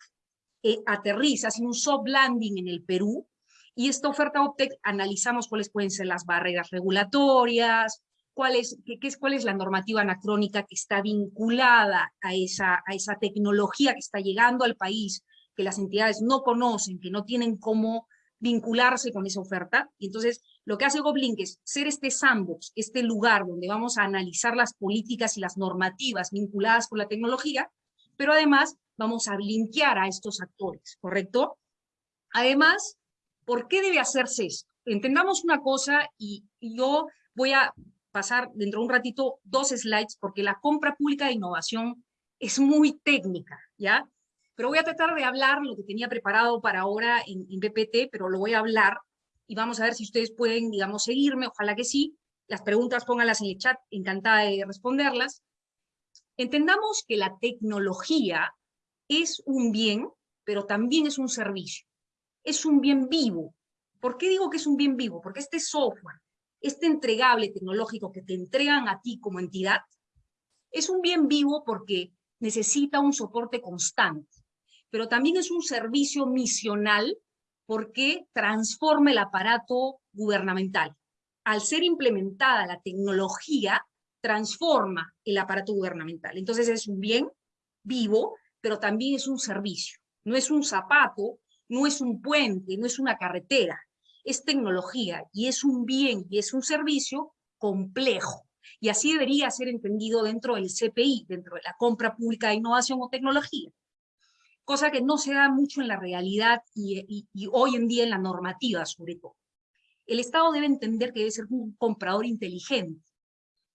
eh, aterriza, hace un soft landing en el Perú, y esta oferta GovTech analizamos cuáles pueden ser las barreras regulatorias, cuál es, qué, es, cuál es la normativa anacrónica que está vinculada a esa, a esa tecnología que está llegando al país, que las entidades no conocen, que no tienen cómo vincularse con esa oferta. Y entonces lo que hace GovLink es ser este sandbox, este lugar donde vamos a analizar las políticas y las normativas vinculadas con la tecnología, pero además vamos a linkear a estos actores, ¿correcto? Además, ¿por qué debe hacerse esto? Entendamos una cosa y, yo voy a pasar dentro de un ratito dos slides porque la compra pública de innovación es muy técnica, ¿ya? Pero voy a tratar de hablar lo que tenía preparado para ahora en, en pero lo voy a hablar y vamos a ver si ustedes pueden, digamos, seguirme, ojalá que sí. Las preguntas pónganlas en el chat, encantada de responderlas. Entendamos que la tecnología es un bien, pero también es un servicio. Es un bien vivo. ¿Por qué digo que es un bien vivo? Porque este software, este entregable tecnológico que te entregan a ti como entidad, es un bien vivo porque necesita un soporte constante, pero también es un servicio misional porque transforma el aparato gubernamental. Al ser implementada la tecnología, transforma el aparato gubernamental. Entonces es un bien vivo, pero también es un servicio. No es un zapato, no es un puente, no es una carretera. Es tecnología y es un bien y es un servicio complejo. Y así debería ser entendido dentro del CPI, dentro de la compra pública de innovación o tecnología. Cosa que no se da mucho en la realidad y, hoy en día en la normativa, sobre todo. El Estado debe entender que debe ser un comprador inteligente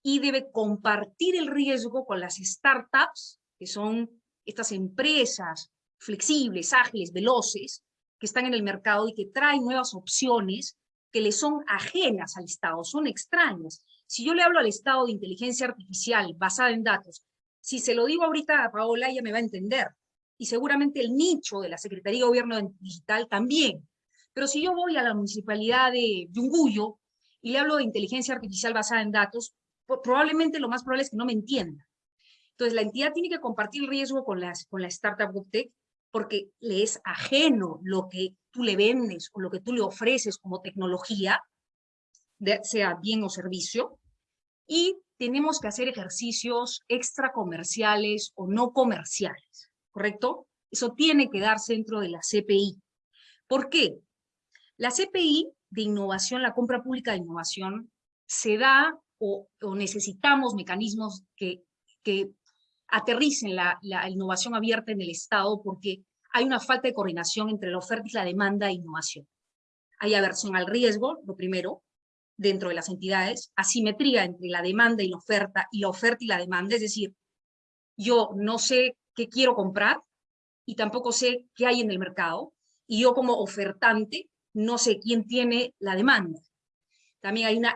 y debe compartir el riesgo con las startups, que son estas empresas flexibles, ágiles, veloces, que están en el mercado y que traen nuevas opciones que le son ajenas al Estado, son extrañas. Si yo le hablo al Estado de inteligencia artificial basada en datos, si se lo digo ahorita a Paola, ella me va a entender. Y seguramente el nicho de la Secretaría de Gobierno Digital también. Pero si yo voy a la municipalidad de Yunguyo y le hablo de inteligencia artificial basada en datos, probablemente lo más probable es que no me entienda. Entonces, la entidad tiene que compartir riesgo con, las, con la startup tech porque le es ajeno lo que tú le vendes o lo que tú le ofreces como tecnología, sea bien o servicio, y tenemos que hacer ejercicios extra comerciales o no comerciales, ¿correcto? Eso tiene que darse dentro de la CPI. ¿Por qué? La CPI de innovación, la compra pública de innovación, se da o, necesitamos mecanismos que aterricen la, innovación abierta en el Estado porque hay una falta de coordinación entre la oferta y la demanda de innovación. Hay aversión al riesgo, lo primero, dentro de las entidades, asimetría entre la demanda y la oferta, y la oferta y la demanda, es decir, yo no sé qué quiero comprar y tampoco sé qué hay en el mercado, y yo como ofertante no sé quién tiene la demanda también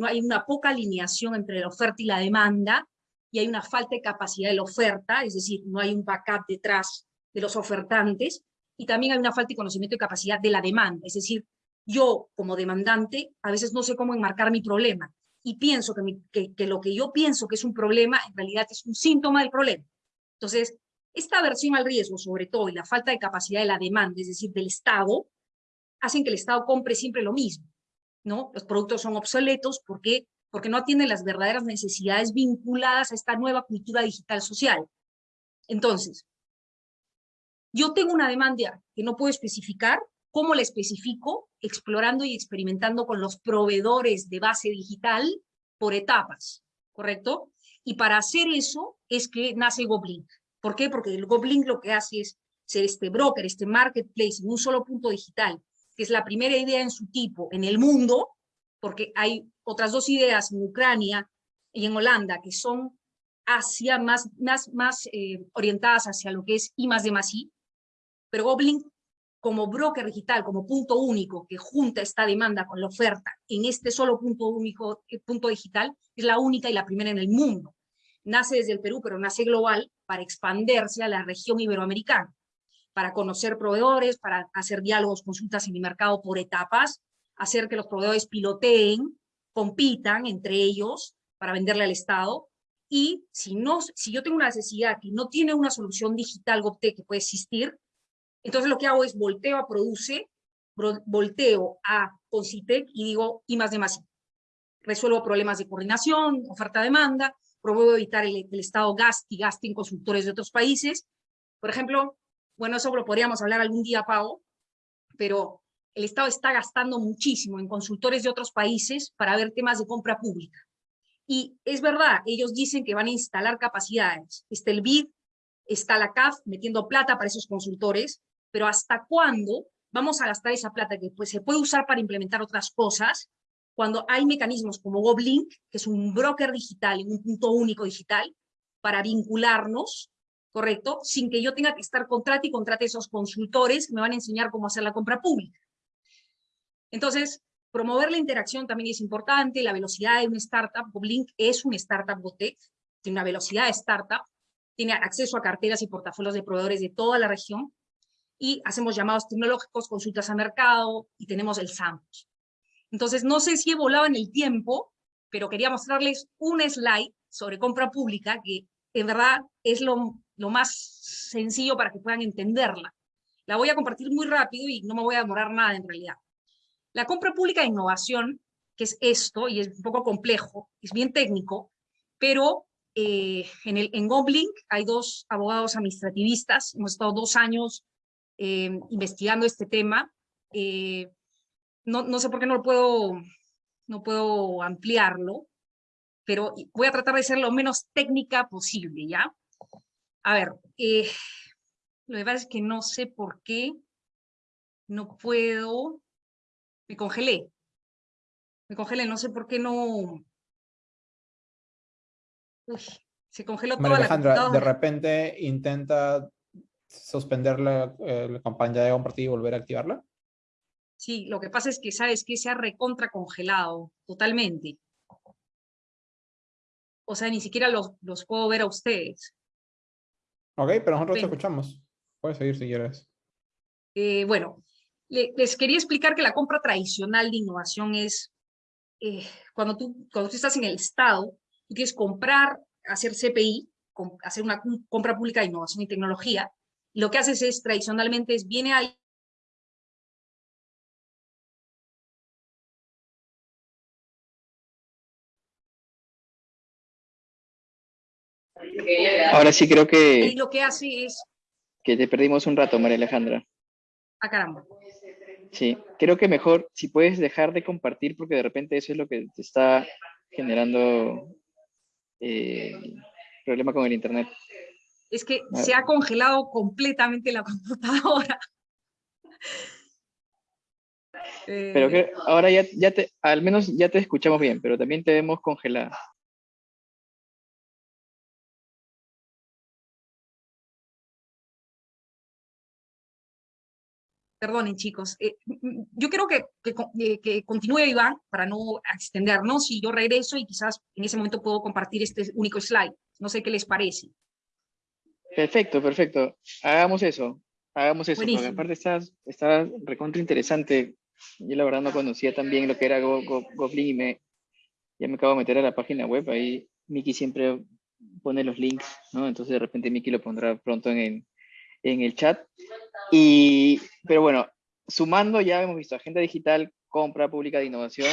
hay una poca alineación entre la oferta y la demanda, y hay una falta de capacidad de la oferta, es decir, no hay un backup detrás de los ofertantes, y también hay una falta de conocimiento y capacidad de la demanda, es decir, yo como demandante a veces no sé cómo enmarcar mi problema, y pienso que, que, lo que yo pienso que es un problema, en realidad es un síntoma del problema. Entonces, esta aversión al riesgo, sobre todo, y la falta de capacidad de la demanda, es decir, del Estado, hacen que el Estado compre siempre lo mismo. ¿no? Los productos son obsoletos porque, porque no atienden las verdaderas necesidades vinculadas a esta nueva cultura digital social. Entonces, yo tengo una demanda que no puedo especificar, ¿cómo la especifico? Explorando y experimentando con los proveedores de base digital por etapas, ¿correcto? Y para hacer eso es que nace Goblink. ¿Por qué? Porque el Goblink lo que hace es ser este broker, este marketplace en un solo punto digital, que es la primera idea en su tipo en el mundo, porque hay otras dos ideas en Ucrania y en Holanda que son más eh, orientadas hacia lo que es I más de más I, pero Goblin como broker digital, como punto único que junta esta demanda con la oferta en este solo punto único, eh, punto digital, es la única y la primera en el mundo. Nace desde el Perú, pero nace global para expandirse a la región iberoamericana para conocer proveedores, para hacer diálogos, consultas en el mercado por etapas, hacer que los proveedores piloteen, compitan entre ellos para venderle al Estado. Y si, no, si yo tengo una necesidad que no tiene una solución digital GovTech que puede existir, entonces lo que hago es volteo a Produce, volteo a Concitec y digo I más de más. Resuelvo problemas de coordinación, oferta-demanda, promuevo evitar el, el Estado gaste y gaste en consultores de otros países. Por ejemplo, bueno, eso lo podríamos hablar algún día, Pau, pero el Estado está gastando muchísimo en consultores de otros países para ver temas de compra pública. Y es verdad, ellos dicen que van a instalar capacidades. Está el BID, está la CAF metiendo plata para esos consultores, pero ¿hasta cuándo vamos a gastar esa plata que pues, se puede usar para implementar otras cosas cuando hay mecanismos como GovLink, que es un broker digital, un punto único digital, para vincularnos ¿correcto? Sin que yo tenga que estar contrate y contrate esos consultores que me van a enseñar cómo hacer la compra pública. Entonces, promover la interacción también es importante, la velocidad de una startup, Blink es una startup Botec, tiene una velocidad de startup, tiene acceso a carteras y portafolios de proveedores de toda la región, y hacemos llamados tecnológicos, consultas a mercado, y tenemos el SAMPOS. Entonces, no sé si he volado en el tiempo, pero quería mostrarles un slide sobre compra pública, que en verdad es lo, lo más sencillo para que puedan entenderla. La voy a compartir muy rápido y no me voy a demorar nada en realidad. La compra pública de innovación, que es esto, y es un poco complejo, es bien técnico, pero eh, en, el, en Goblink hay dos abogados administrativistas, hemos estado dos años eh, investigando este tema. Eh, no, no, sé por qué no puedo, no puedo ampliarlo, pero voy a tratar de ser lo menos técnica posible, ¿ya? A ver, lo que pasa es que no sé por qué no puedo... Me congelé. Me congelé, no sé por qué no... Uy, se congeló toda Alejandra, de repente intenta suspender la, eh, la campaña de compartir y volver a activarla. Sí, lo que pasa es que, ¿sabes que Se ha recontra congelado totalmente. O sea, ni siquiera los, los puedo ver a ustedes. Ok, pero nosotros te escuchamos. Puedes seguir si quieres. Eh, bueno, les quería explicar que la compra tradicional de innovación es eh, cuando, tú, cuando tú estás en el Estado, tú quieres comprar, hacer CPI, hacer una compra pública de innovación y tecnología, y lo que haces es, tradicionalmente, es viene ahí Ahora sí creo que... Y lo que hace es que te perdimos un rato, María Alejandra. Ah, caramba. Sí, creo que mejor si puedes dejar de compartir porque de repente eso es lo que te está generando eh, problema con el internet. Es que se ha congelado completamente la computadora. Pero que ahora ya, ya te, al menos ya te escuchamos bien, pero también te vemos congelada. Perdonen, chicos. Eh, yo creo que, eh, que, continúe Iván para no extendernos y yo regreso y quizás en ese momento puedo compartir este único slide. No sé qué les parece. Perfecto, perfecto. Hagamos eso. Hagamos eso. Porque aparte está, está recontra interesante. Yo la verdad no conocía también lo que era Go, Goblin y me, ya me acabo de meter a la página web. Ahí Miki siempre pone los links, ¿no? Entonces de repente Miki lo pondrá pronto en, en el chat. Y, pero bueno, sumando ya hemos visto agenda digital, compra pública de innovación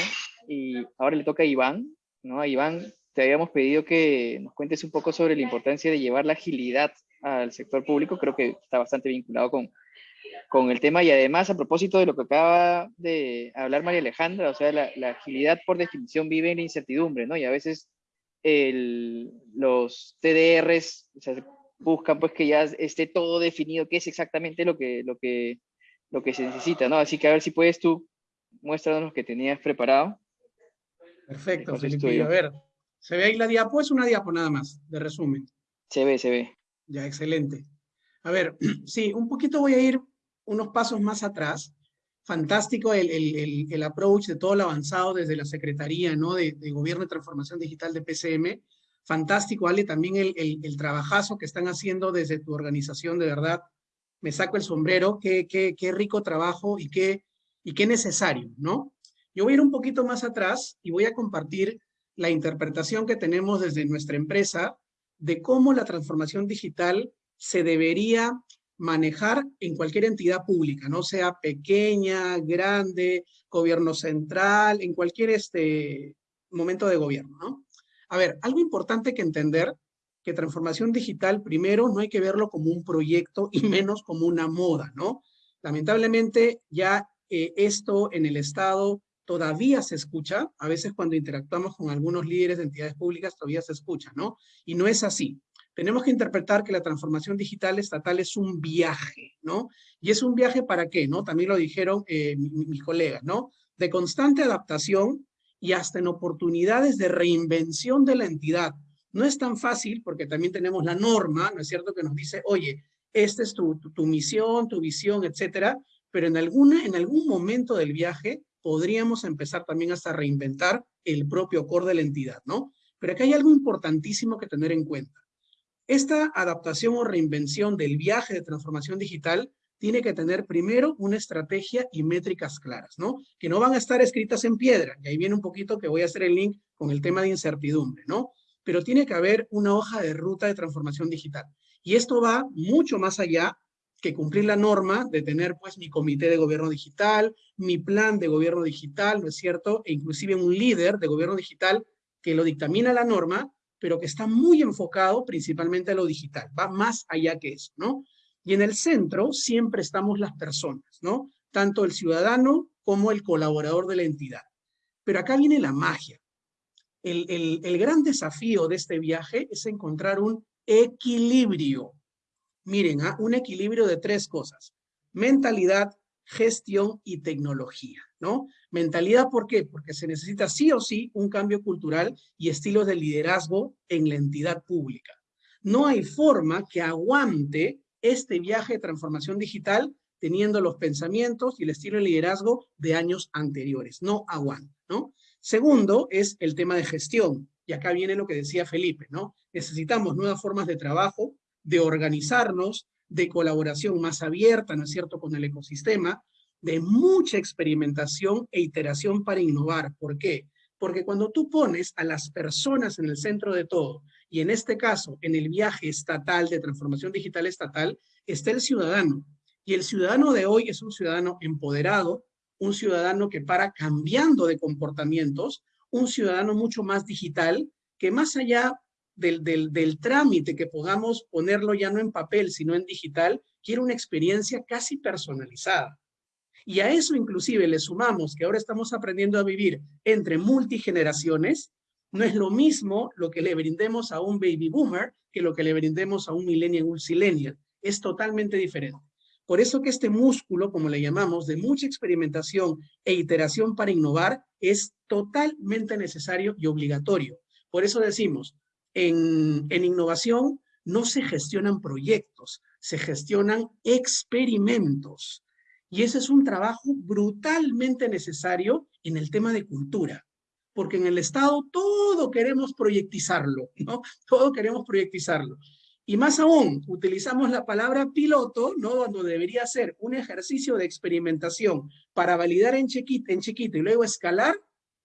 y ahora le toca a Iván, ¿no? A Iván te habíamos pedido que nos cuentes un poco sobre la importancia de llevar la agilidad al sector público, creo que está bastante vinculado con, con el tema y además a propósito de lo que acaba de hablar María Alejandra, o sea, la, la agilidad por definición vive en la incertidumbre, ¿no? Y a veces el, los TDRs, o sea, buscan pues que ya esté todo definido, qué es exactamente lo que, lo que, lo que se necesita, ¿no? Así que a ver si puedes tú, muéstranos lo que tenías preparado. Perfecto, Felipe. A ver, ¿se ve ahí la diapo? Es una diapo nada más, de resumen. Se ve, se ve. Ya, excelente. A ver, sí, un poquito voy a ir unos pasos más atrás. Fantástico el, el, el, approach de todo el avanzado desde la Secretaría ¿no? de, de Gobierno y Transformación Digital de PCM fantástico, Ale, también el, trabajazo que están haciendo desde tu organización, de verdad, me saco el sombrero, qué, qué, qué rico trabajo y qué, y qué necesario, ¿no? Yo voy a ir un poquito más atrás y voy a compartir la interpretación que tenemos desde nuestra empresa de cómo la transformación digital se debería manejar en cualquier entidad pública, no sea pequeña, grande, gobierno central, en cualquier este momento de gobierno, ¿no? A ver, algo importante que entender, que transformación digital, primero, no hay que verlo como un proyecto y menos como una moda, ¿no? Lamentablemente, ya eh, esto en el Estado todavía se escucha, a veces cuando interactuamos con algunos líderes de entidades públicas todavía se escucha, ¿no? Y no es así. Tenemos que interpretar que la transformación digital estatal es un viaje, ¿no? Y es un viaje para qué, ¿no? También lo dijeron eh, mis colegas, ¿no? De constante adaptación y hasta en oportunidades de reinvención de la entidad. No es tan fácil porque también tenemos la norma, ¿no es cierto?, que nos dice, oye, esta es tu, tu, misión, tu visión, etcétera, pero en, alguna, en algún momento del viaje podríamos empezar también hasta reinventar el propio core de la entidad, ¿no? Pero acá hay algo importantísimo que tener en cuenta. Esta adaptación o reinvención del viaje de transformación digital tiene que tener primero una estrategia y métricas claras, ¿no? Que no van a estar escritas en piedra, y ahí viene un poquito que voy a hacer el link con el tema de incertidumbre, ¿no? Pero tiene que haber una hoja de ruta de transformación digital. Y esto va mucho más allá que cumplir la norma de tener pues mi comité de gobierno digital, mi plan de gobierno digital, ¿no es cierto? E inclusive un líder de gobierno digital que lo dictamina la norma, pero que está muy enfocado principalmente a lo digital, va más allá que eso, ¿no? Y en el centro siempre estamos las personas, ¿no? Tanto el ciudadano como el colaborador de la entidad. Pero acá viene la magia. El, el gran desafío de este viaje es encontrar un equilibrio. Miren, ¿ah? un equilibrio de tres cosas. Mentalidad, gestión y tecnología, ¿no? Mentalidad, ¿por qué? Porque se necesita sí o sí un cambio cultural y estilos de liderazgo en la entidad pública. No hay forma que aguante este viaje de transformación digital teniendo los pensamientos y el estilo de liderazgo de años anteriores. No aguanta, ¿no? Segundo es el tema de gestión. Y acá viene lo que decía Felipe, ¿no? Necesitamos nuevas formas de trabajo, de organizarnos, de colaboración más abierta, ¿no es cierto?, con el ecosistema, de mucha experimentación e iteración para innovar. ¿Por qué? Porque cuando tú pones a las personas en el centro de todo, y en este caso, en el viaje estatal de transformación digital estatal, está el ciudadano. Y el ciudadano de hoy es un ciudadano empoderado, un ciudadano que para cambiando de comportamientos, un ciudadano mucho más digital, que más allá del, del, trámite que podamos ponerlo ya no en papel, sino en digital, quiere una experiencia casi personalizada. Y a eso inclusive le sumamos que ahora estamos aprendiendo a vivir entre multigeneraciones, no es lo mismo lo que le brindemos a un baby boomer que lo que le brindemos a un millennial o un silenial. Es totalmente diferente. Por eso que este músculo, como le llamamos, de mucha experimentación e iteración para innovar, es totalmente necesario y obligatorio. Por eso decimos, en, innovación no se gestionan proyectos, se gestionan experimentos. Y ese es un trabajo brutalmente necesario en el tema de cultura, porque en el Estado todo queremos proyectizarlo, ¿no? Todo queremos proyectizarlo. Y más aún, utilizamos la palabra piloto, ¿no? Cuando debería ser un ejercicio de experimentación para validar en chiquito, en chiquito y luego escalar,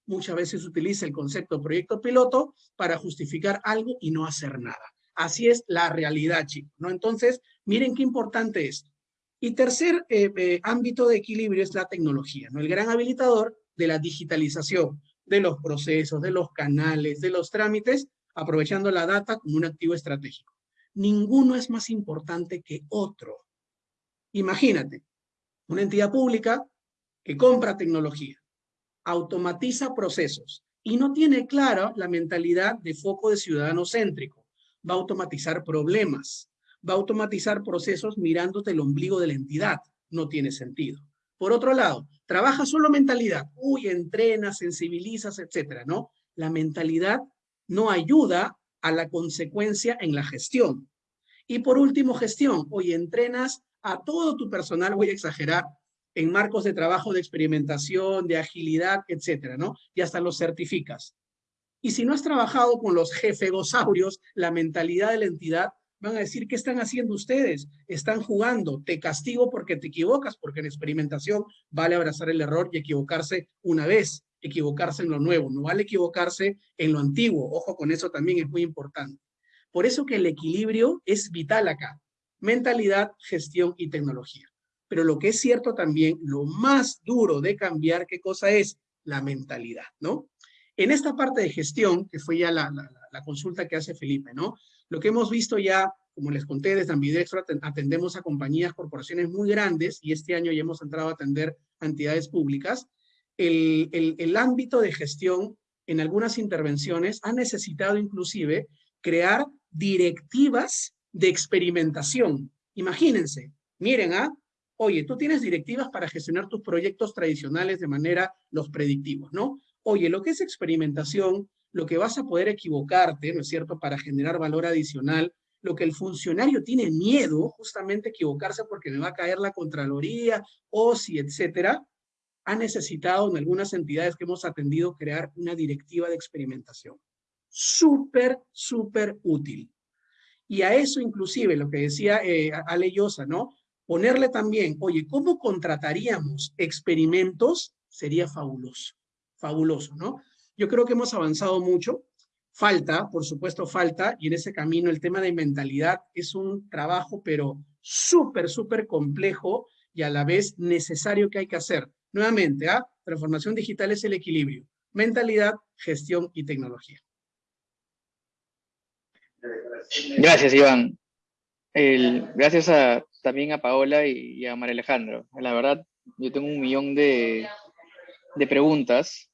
muchas veces utiliza el concepto proyecto piloto para justificar algo y no hacer nada. Así es la realidad, chicos, ¿no? Entonces, miren qué importante es. Y tercer eh, eh, ámbito de equilibrio es la tecnología, ¿no? El gran habilitador de la digitalización de los procesos, de los canales, de los trámites, aprovechando la data como un activo estratégico. Ninguno es más importante que otro. Imagínate, una entidad pública que compra tecnología, automatiza procesos y no tiene clara la mentalidad de foco de ciudadano céntrico. Va a automatizar problemas, va a automatizar procesos mirándote el ombligo de la entidad. No tiene sentido. Por otro lado, trabaja solo mentalidad. Uy, entrenas, sensibilizas, etcétera, ¿no? La mentalidad no ayuda a la consecuencia en la gestión. Y por último, gestión. Oye, entrenas a todo tu personal, voy a exagerar, en marcos de trabajo de experimentación, de agilidad, etcétera, ¿no? Y hasta los certificas. Y si no has trabajado con los jefegosaurios, la mentalidad de la entidad, van a decir, ¿qué están haciendo ustedes? Están jugando, te castigo porque te equivocas, porque en experimentación vale abrazar el error y equivocarse una vez, equivocarse en lo nuevo, no vale equivocarse en lo antiguo. Ojo con eso también es muy importante. Por eso que el equilibrio es vital acá. Mentalidad, gestión y tecnología. Pero lo que es cierto también, lo más duro de cambiar, ¿qué cosa es? La mentalidad, ¿no? En esta parte de gestión, que fue ya la, consulta que hace Felipe, ¿no? Lo que hemos visto ya, como les conté, desde Ambidextro atendemos a compañías, corporaciones muy grandes y este año ya hemos entrado a atender entidades públicas. El, el ámbito de gestión en algunas intervenciones ha necesitado inclusive crear directivas de experimentación. Imagínense, miren, ¿ah? Oye, tú tienes directivas para gestionar tus proyectos tradicionales de manera los predictivos, ¿no? Oye, lo que es experimentación, lo que vas a poder equivocarte, ¿no es cierto?, para generar valor adicional, lo que el funcionario tiene miedo, justamente equivocarse porque me va a caer la Contraloría, OSI, etcétera, ha necesitado en algunas entidades que hemos atendido crear una directiva de experimentación. súper, súper útil. Y a eso inclusive, lo que decía eh, Ale ¿no? Ponerle también, oye, ¿cómo contrataríamos experimentos? Sería fabuloso, fabuloso, ¿no? Yo creo que hemos avanzado mucho. Falta, por supuesto, falta, y en ese camino el tema de mentalidad es un trabajo, pero súper, súper complejo y a la vez necesario que hay que hacer. Nuevamente, ¿ah? transformación digital es el equilibrio. Mentalidad, gestión y tecnología. Gracias, Iván. gracias también a Paola y, a María Alejandro. La verdad, yo tengo un millón de, preguntas,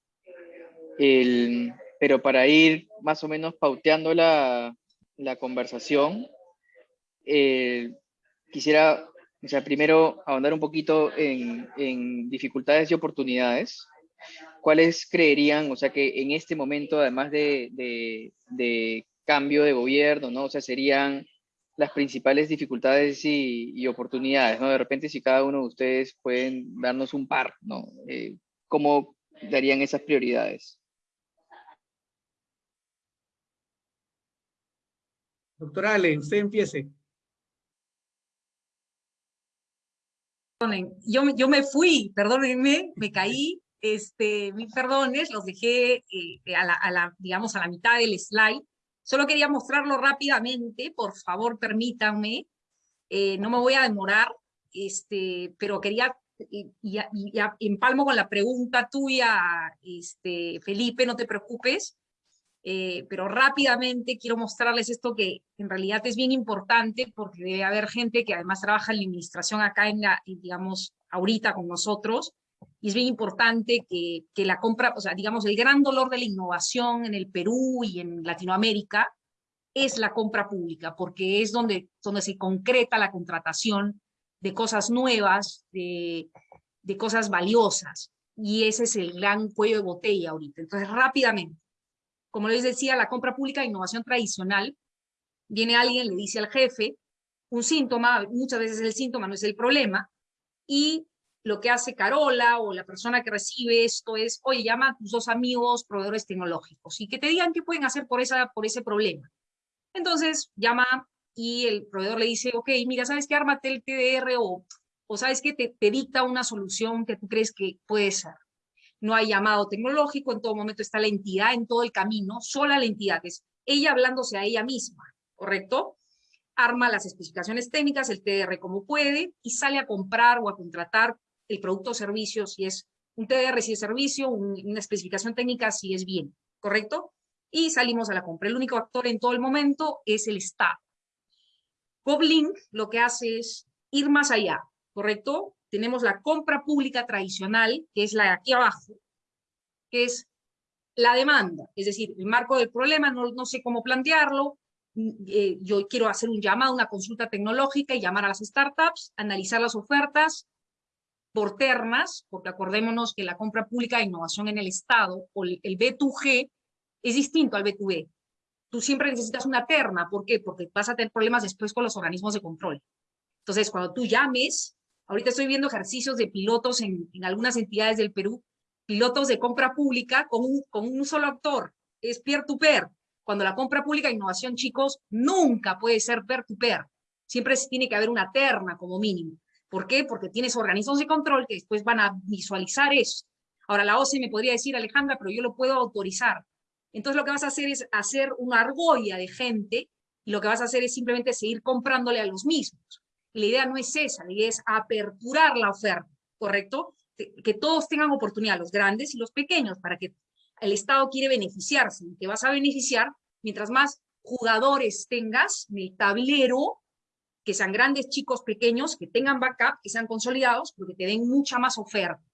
pero para ir más o menos pauteando la, conversación, quisiera, o sea, primero ahondar un poquito en, dificultades y oportunidades. ¿Cuáles creerían, o sea, que en este momento, además de, de cambio de gobierno, ¿no? O sea, serían las principales dificultades y, oportunidades, ¿no? De repente, si cada uno de ustedes pueden darnos un par, ¿no? Eh, ¿Cómo darían esas prioridades? Doctora Ale, usted empiece. Yo, yo me fui, perdónenme, me caí, este, mis perdones, los dejé eh, a, la, digamos, a la mitad del slide, Solo quería mostrarlo rápidamente, por favor permítanme, eh, no me voy a demorar, este, pero quería, y, y, empalmo con la pregunta tuya, este, Felipe, no te preocupes, eh, pero rápidamente quiero mostrarles esto que en realidad es bien importante porque debe haber gente que además trabaja en la administración acá en la, digamos, ahorita con nosotros, y es bien importante que, que, la compra, o sea, digamos, el gran dolor de la innovación en el Perú y en Latinoamérica es la compra pública, porque es donde, donde se concreta la contratación de cosas nuevas, de, de cosas valiosas, y ese es el gran cuello de botella ahorita. Entonces, rápidamente, como les decía, la compra pública de innovación tradicional, viene alguien, le dice al jefe, un síntoma, muchas veces el síntoma no es el problema, y lo que hace Carola o la persona que recibe esto es, oye, llama a tus dos amigos proveedores tecnológicos y que te digan qué pueden hacer por, esa, por ese problema. Entonces llama y el proveedor le dice, ok, mira, ¿sabes qué? Ármate el TDR o, o ¿sabes qué? Te, te dicta una solución que tú crees que puede ser. No hay llamado tecnológico, en todo momento está la entidad en todo el camino, sola la entidad, es ella hablándose a ella misma, ¿correcto? Arma las especificaciones técnicas, el TDR como puede, y sale a comprar o a contratar el producto o servicio, si es un TDR, si es servicio, una especificación técnica, si es bien, ¿correcto? Y salimos a la compra. El único actor en todo el momento es el Estado. Goblin lo que hace es ir más allá, ¿correcto? Tenemos la compra pública tradicional, que es la de aquí abajo, que es la demanda, es decir, el marco del problema, no, no sé cómo plantearlo, eh, yo quiero hacer un llamado, una consulta tecnológica y llamar a las startups, analizar las ofertas, por ternas, porque acordémonos que la compra pública de innovación en el Estado o el B2G es distinto al B2B. Tú siempre necesitas una terna, ¿por qué? Porque vas a tener problemas después con los organismos de control. Entonces, cuando tú llames, ahorita estoy viendo ejercicios de pilotos en, algunas entidades del Perú, pilotos de compra pública con un, solo actor, es peer-to-peer. -peer. Cuando la compra pública innovación, chicos, nunca puede ser peer-to-peer. -peer. Siempre tiene que haber una terna como mínimo. ¿Por qué? Porque tienes organismos de control que después van a visualizar eso. Ahora, la OCE me podría decir, Alejandra, pero yo lo puedo autorizar. Entonces, lo que vas a hacer es hacer una argolla de gente y lo que vas a hacer es simplemente seguir comprándole a los mismos. La idea no es esa, la idea es aperturar la oferta, ¿correcto? Que todos tengan oportunidad, los grandes y los pequeños, para que el Estado quiere beneficiarse. Te vas a beneficiar mientras más jugadores tengas en el tablero que sean grandes, chicos, pequeños, que tengan backup, que sean consolidados, porque te den mucha más oferta.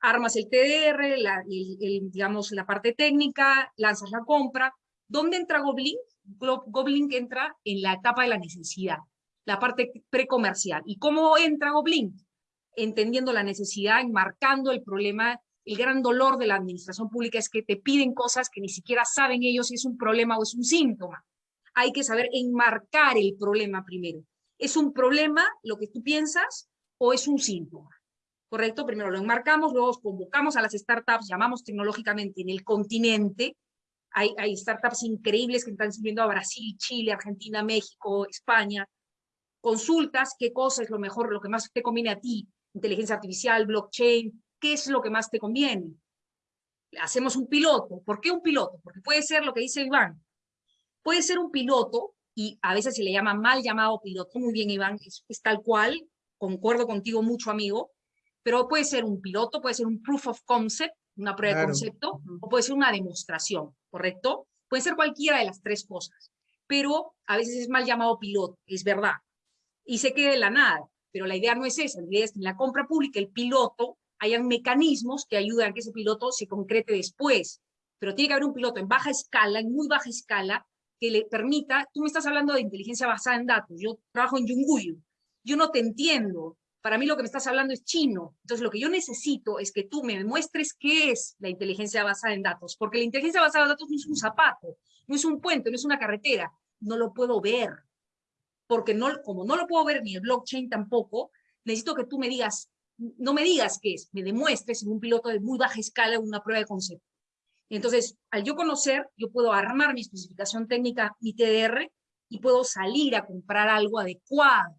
Armas el TDR, la, digamos, la parte técnica, lanzas la compra. ¿Dónde entra Goblin? Goblin entra en la etapa de la necesidad, la parte precomercial. ¿Y cómo entra Goblin? Entendiendo la necesidad, enmarcando el problema, el gran dolor de la administración pública es que te piden cosas que ni siquiera saben ellos si es un problema o es un síntoma hay que saber enmarcar el problema primero. ¿Es un problema lo que tú piensas o es un síntoma? ¿Correcto? Primero lo enmarcamos, luego convocamos a las startups, llamamos tecnológicamente en el continente hay, hay startups increíbles que están sirviendo a Brasil, Chile, Argentina, México, España. Consultas qué cosa es lo mejor, lo que más te conviene a ti, inteligencia artificial, blockchain, qué es lo que más te conviene. Hacemos un piloto. ¿Por qué un piloto? Porque puede ser lo que dice Iván. Puede ser un piloto, y a veces se le llama mal llamado piloto. Muy bien, Iván, es, es tal cual, concuerdo contigo mucho, amigo, pero puede ser un piloto, puede ser un proof of concept, una prueba de concepto, o puede ser una demostración, ¿correcto? Puede ser cualquiera de las tres cosas, pero a veces es mal llamado piloto, es verdad. Y se queda de la nada, pero la idea no es esa, la idea es que en la compra pública el piloto hayan mecanismos que ayuden a que ese piloto se concrete después. Pero tiene que haber un piloto en baja escala, en muy baja escala, que le permita, tú me estás hablando de inteligencia basada en datos, yo trabajo en Yunguyu, yo no te entiendo, para mí lo que me estás hablando es chino, entonces lo que yo necesito es que tú me demuestres qué es la inteligencia basada en datos, porque la inteligencia basada en datos no es un zapato, no es un puente, no es una carretera, no lo puedo ver, porque no, como no lo puedo ver ni el blockchain tampoco, necesito que tú me digas, no me digas qué es, me demuestres en un piloto de muy baja escala una prueba de concepto. Entonces, al yo conocer, yo puedo armar mi especificación técnica, mi TDR, y puedo salir a comprar algo adecuado,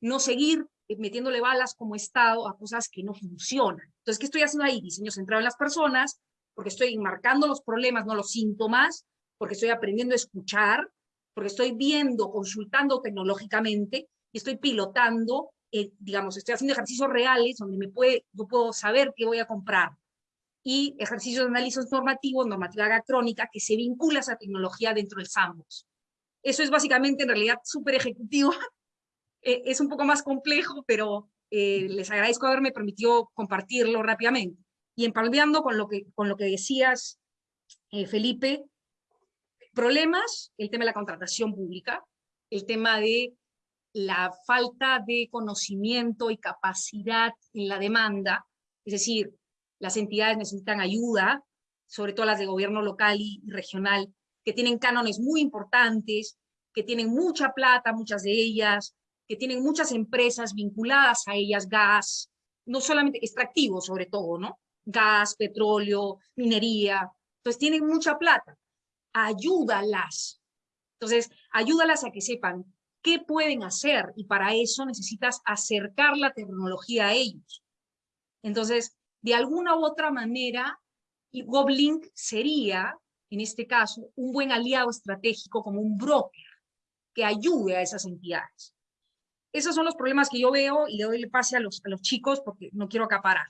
no seguir metiéndole balas como Estado a cosas que no funcionan. Entonces, ¿qué estoy haciendo ahí? Diseño centrado en las personas, porque estoy marcando los problemas, no los síntomas, porque estoy aprendiendo a escuchar, porque estoy viendo, consultando tecnológicamente, y estoy pilotando, eh, digamos, estoy haciendo ejercicios reales donde me puede, yo puedo saber qué voy a comprar, y ejercicios de análisis normativo, normativa gactrónica, que se vincula a esa tecnología dentro del sandbox. Eso es básicamente, en realidad, súper ejecutivo. Eh, es un poco más complejo, pero eh, les agradezco haberme permitido compartirlo rápidamente. Y empalmeando con lo que, con lo que decías, Felipe, problemas, el tema de la contratación pública, el tema de la falta de conocimiento y capacidad en la demanda, es decir, las entidades necesitan ayuda, sobre todo las de gobierno local y regional, que tienen cánones muy importantes, que tienen mucha plata, muchas de ellas, que tienen muchas empresas vinculadas a ellas, gas, no solamente extractivos sobre todo, ¿no? Gas, petróleo, minería, entonces tienen mucha plata ayúdalas. Entonces, ayúdalas a que sepan qué pueden hacer y para eso necesitas acercar la tecnología a ellos. Entonces, de alguna u otra manera, GovLink sería, en este caso, un buen aliado estratégico como un broker que ayude a esas entidades. Esos son los problemas que yo veo y le doy el pase a los, a los chicos porque no quiero acaparar.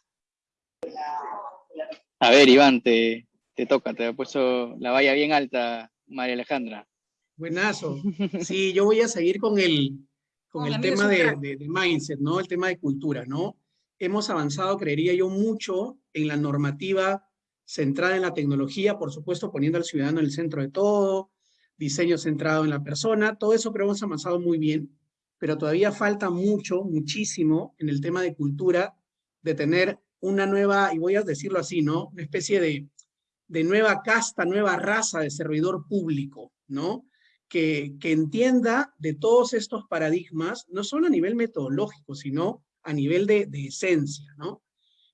A ver, Iván, te, te toca, te ha puesto la valla bien alta, María Alejandra. Buenazo. Sí, yo voy a seguir con el, con el tema de, de, mindset, ¿no? El tema de cultura, ¿no? Hemos avanzado, creería yo, mucho en la normativa centrada en la tecnología, por supuesto, poniendo al ciudadano en el centro de todo, diseño centrado en la persona, todo eso creo que hemos avanzado muy bien, pero todavía falta mucho, muchísimo en el tema de cultura, de tener una nueva, y voy a decirlo así, ¿no? Una especie de de nueva casta, nueva raza de servidor público, ¿no? Que, que entienda de todos estos paradigmas, no solo a nivel metodológico, sino a nivel de, de esencia, ¿no?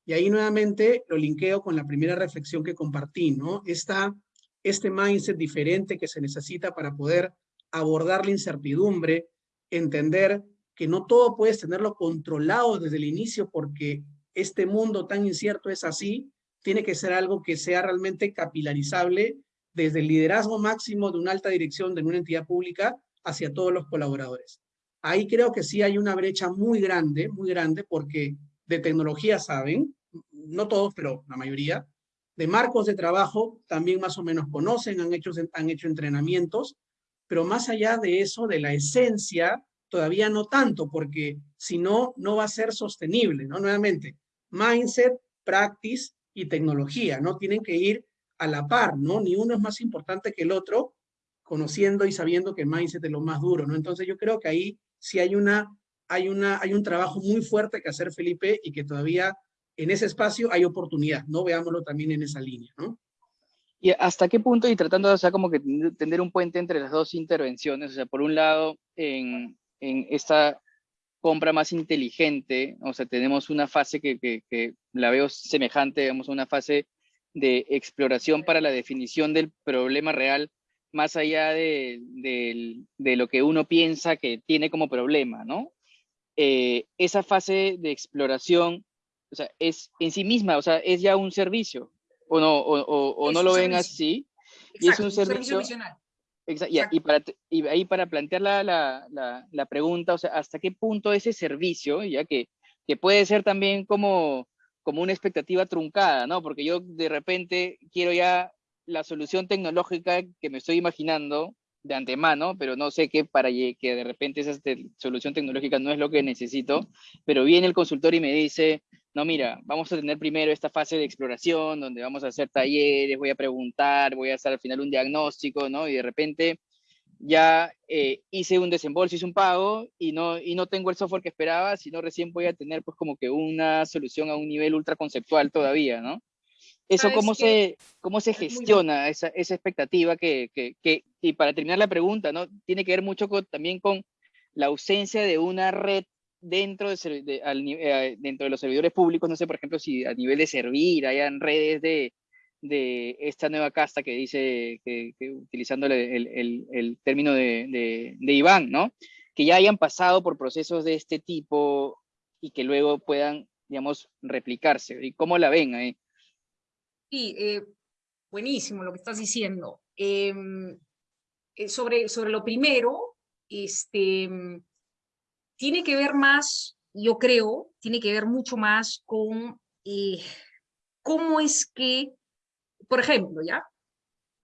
Y ahí nuevamente lo linkeo con la primera reflexión que compartí, ¿no? Esta, este mindset diferente que se necesita para poder abordar la incertidumbre, entender que no todo puedes tenerlo controlado desde el inicio porque este mundo tan incierto es así, tiene que ser algo que sea realmente capilarizable desde el liderazgo máximo de una alta dirección de una entidad pública hacia todos los colaboradores. Ahí creo que sí hay una brecha muy grande, muy grande, porque de tecnología saben, no todos, pero la mayoría, de marcos de trabajo también más o menos conocen, han hecho, han hecho entrenamientos, pero más allá de eso, de la esencia, todavía no tanto, porque si no, no va a ser sostenible, ¿no? Nuevamente, mindset, practice y tecnología, ¿no? Tienen que ir a la par, ¿no? Ni uno es más importante que el otro, conociendo y sabiendo que mindset es lo más duro, ¿no? Entonces yo creo que ahí sí hay, una, hay, una, hay un trabajo muy fuerte que hacer, Felipe, y que todavía en ese espacio hay oportunidad, ¿no? Veámoslo también en esa línea, ¿no? ¿Y hasta qué punto, y tratando de, o sea, como que tener un puente entre las dos intervenciones, o sea, por un lado, en, en esta compra más inteligente, o sea, tenemos una fase que, que, que, la veo semejante, digamos, a una fase de exploración para la definición del problema real, más allá de, lo que uno piensa que tiene como problema, ¿no? Eh, esa fase de exploración, o sea, es en sí misma, o sea, es ya un servicio, o no, o, no lo ven así. y es un servicio, y, para, ahí para plantear la, la, pregunta, o sea, ¿hasta qué punto ese servicio, ya que, que puede ser también como, como una expectativa truncada, ¿no? Porque yo de repente quiero ya la solución tecnológica que me estoy imaginando de antemano, pero no sé qué para que de repente esa solución tecnológica no es lo que necesito, pero viene el consultor y me dice, no, mira, vamos a tener primero esta fase de exploración, donde vamos a hacer talleres, voy a preguntar, voy a hacer al final un diagnóstico, ¿no? Y de repente ya eh, hice un desembolso, hice un pago y no, y no tengo el software que esperaba, sino recién voy a tener pues como que una solución a un nivel ultra conceptual todavía, ¿no? Eso, ¿cómo se, ¿cómo se gestiona esa, esa expectativa que, que, que, y para terminar la pregunta, ¿no? Tiene que ver mucho también con la ausencia de una red dentro de, eh, dentro de los servidores públicos, no sé, por ejemplo, si a nivel de servir hayan redes de, de esta nueva casta que dice, utilizando el, el, el, término de, de, Iván, ¿no? Que ya hayan pasado por procesos de este tipo y que luego puedan, digamos, replicarse. ¿Y cómo la ven ahí? Sí, eh, buenísimo lo que estás diciendo. Em, eh, sobre, sobre lo primero, este, tiene que ver más, yo creo, tiene que ver mucho más con eh, cómo es que por ejemplo, ¿ya?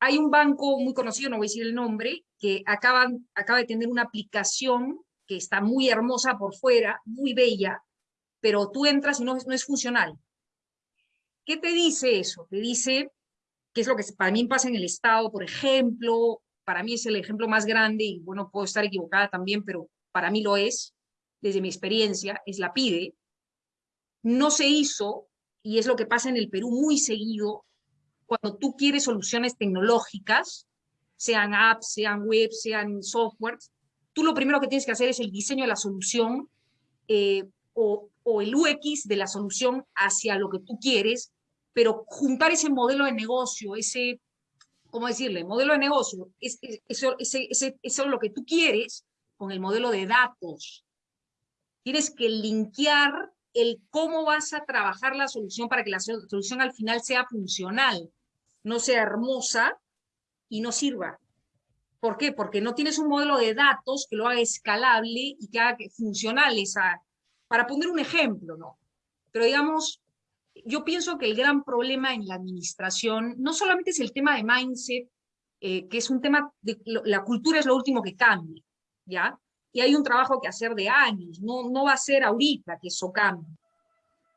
Hay un banco muy conocido, no voy a decir el nombre, que acaba de tener una aplicación que está muy hermosa por fuera, muy bella, pero tú entras y no, no es funcional. ¿Qué te dice eso? Te dice, que es lo que para mí pasa en el Estado, por ejemplo, para mí es el ejemplo más grande, y bueno, puedo estar equivocada también, pero para mí lo es, desde mi experiencia, es la PIDE. No se hizo, y es lo que pasa en el Perú muy seguido, cuando tú quieres soluciones tecnológicas, sean apps, sean web, sean softwares, tú lo primero que tienes que hacer es el diseño de la solución eh, o, el UX de la solución hacia lo que tú quieres, pero juntar ese modelo de negocio, ese, ¿cómo decirle? Modelo de negocio, es, ese, ese, eso es lo que tú quieres con el modelo de datos. Tienes que linkear el cómo vas a trabajar la solución para que la solución al final sea funcional, no sea hermosa y no sirva. ¿Por qué? Porque no tienes un modelo de datos que lo haga escalable y que haga funcional esa... Para poner un ejemplo, ¿no? Pero digamos, yo pienso que el gran problema en la administración no solamente es el tema de mindset, eh, que es un tema, de, la cultura es lo último que cambia, ¿ya? Y hay un trabajo que hacer de años, no, no va a ser ahorita que eso cambie.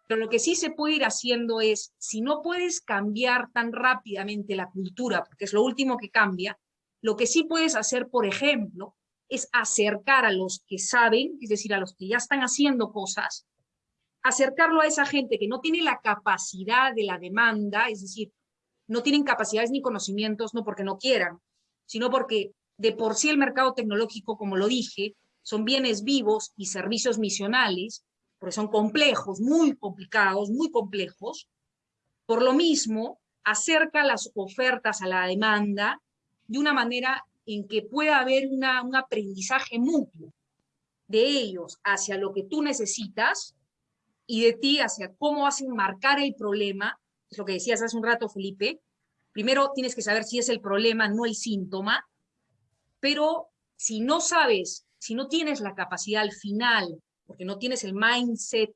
Pero lo que sí se puede ir haciendo es, si no puedes cambiar tan rápidamente la cultura, porque es lo último que cambia, lo que sí puedes hacer, por ejemplo, es acercar a los que saben, es decir, a los que ya están haciendo cosas, acercarlo a esa gente que no tiene la capacidad de la demanda, es decir, no tienen capacidades ni conocimientos, no porque no quieran, sino porque de por sí el mercado tecnológico, como lo dije, son bienes vivos y servicios misionales, porque son complejos, muy complicados, muy complejos. Por lo mismo, acerca las ofertas a la demanda de una manera en que pueda haber un aprendizaje mutuo de ellos hacia lo que tú necesitas y de ti hacia cómo vas a enmarcar el problema, es lo que decías hace un rato, Felipe. Primero tienes que saber si es el problema, no el síntoma, pero si no sabes si no tienes la capacidad al final, porque no tienes el mindset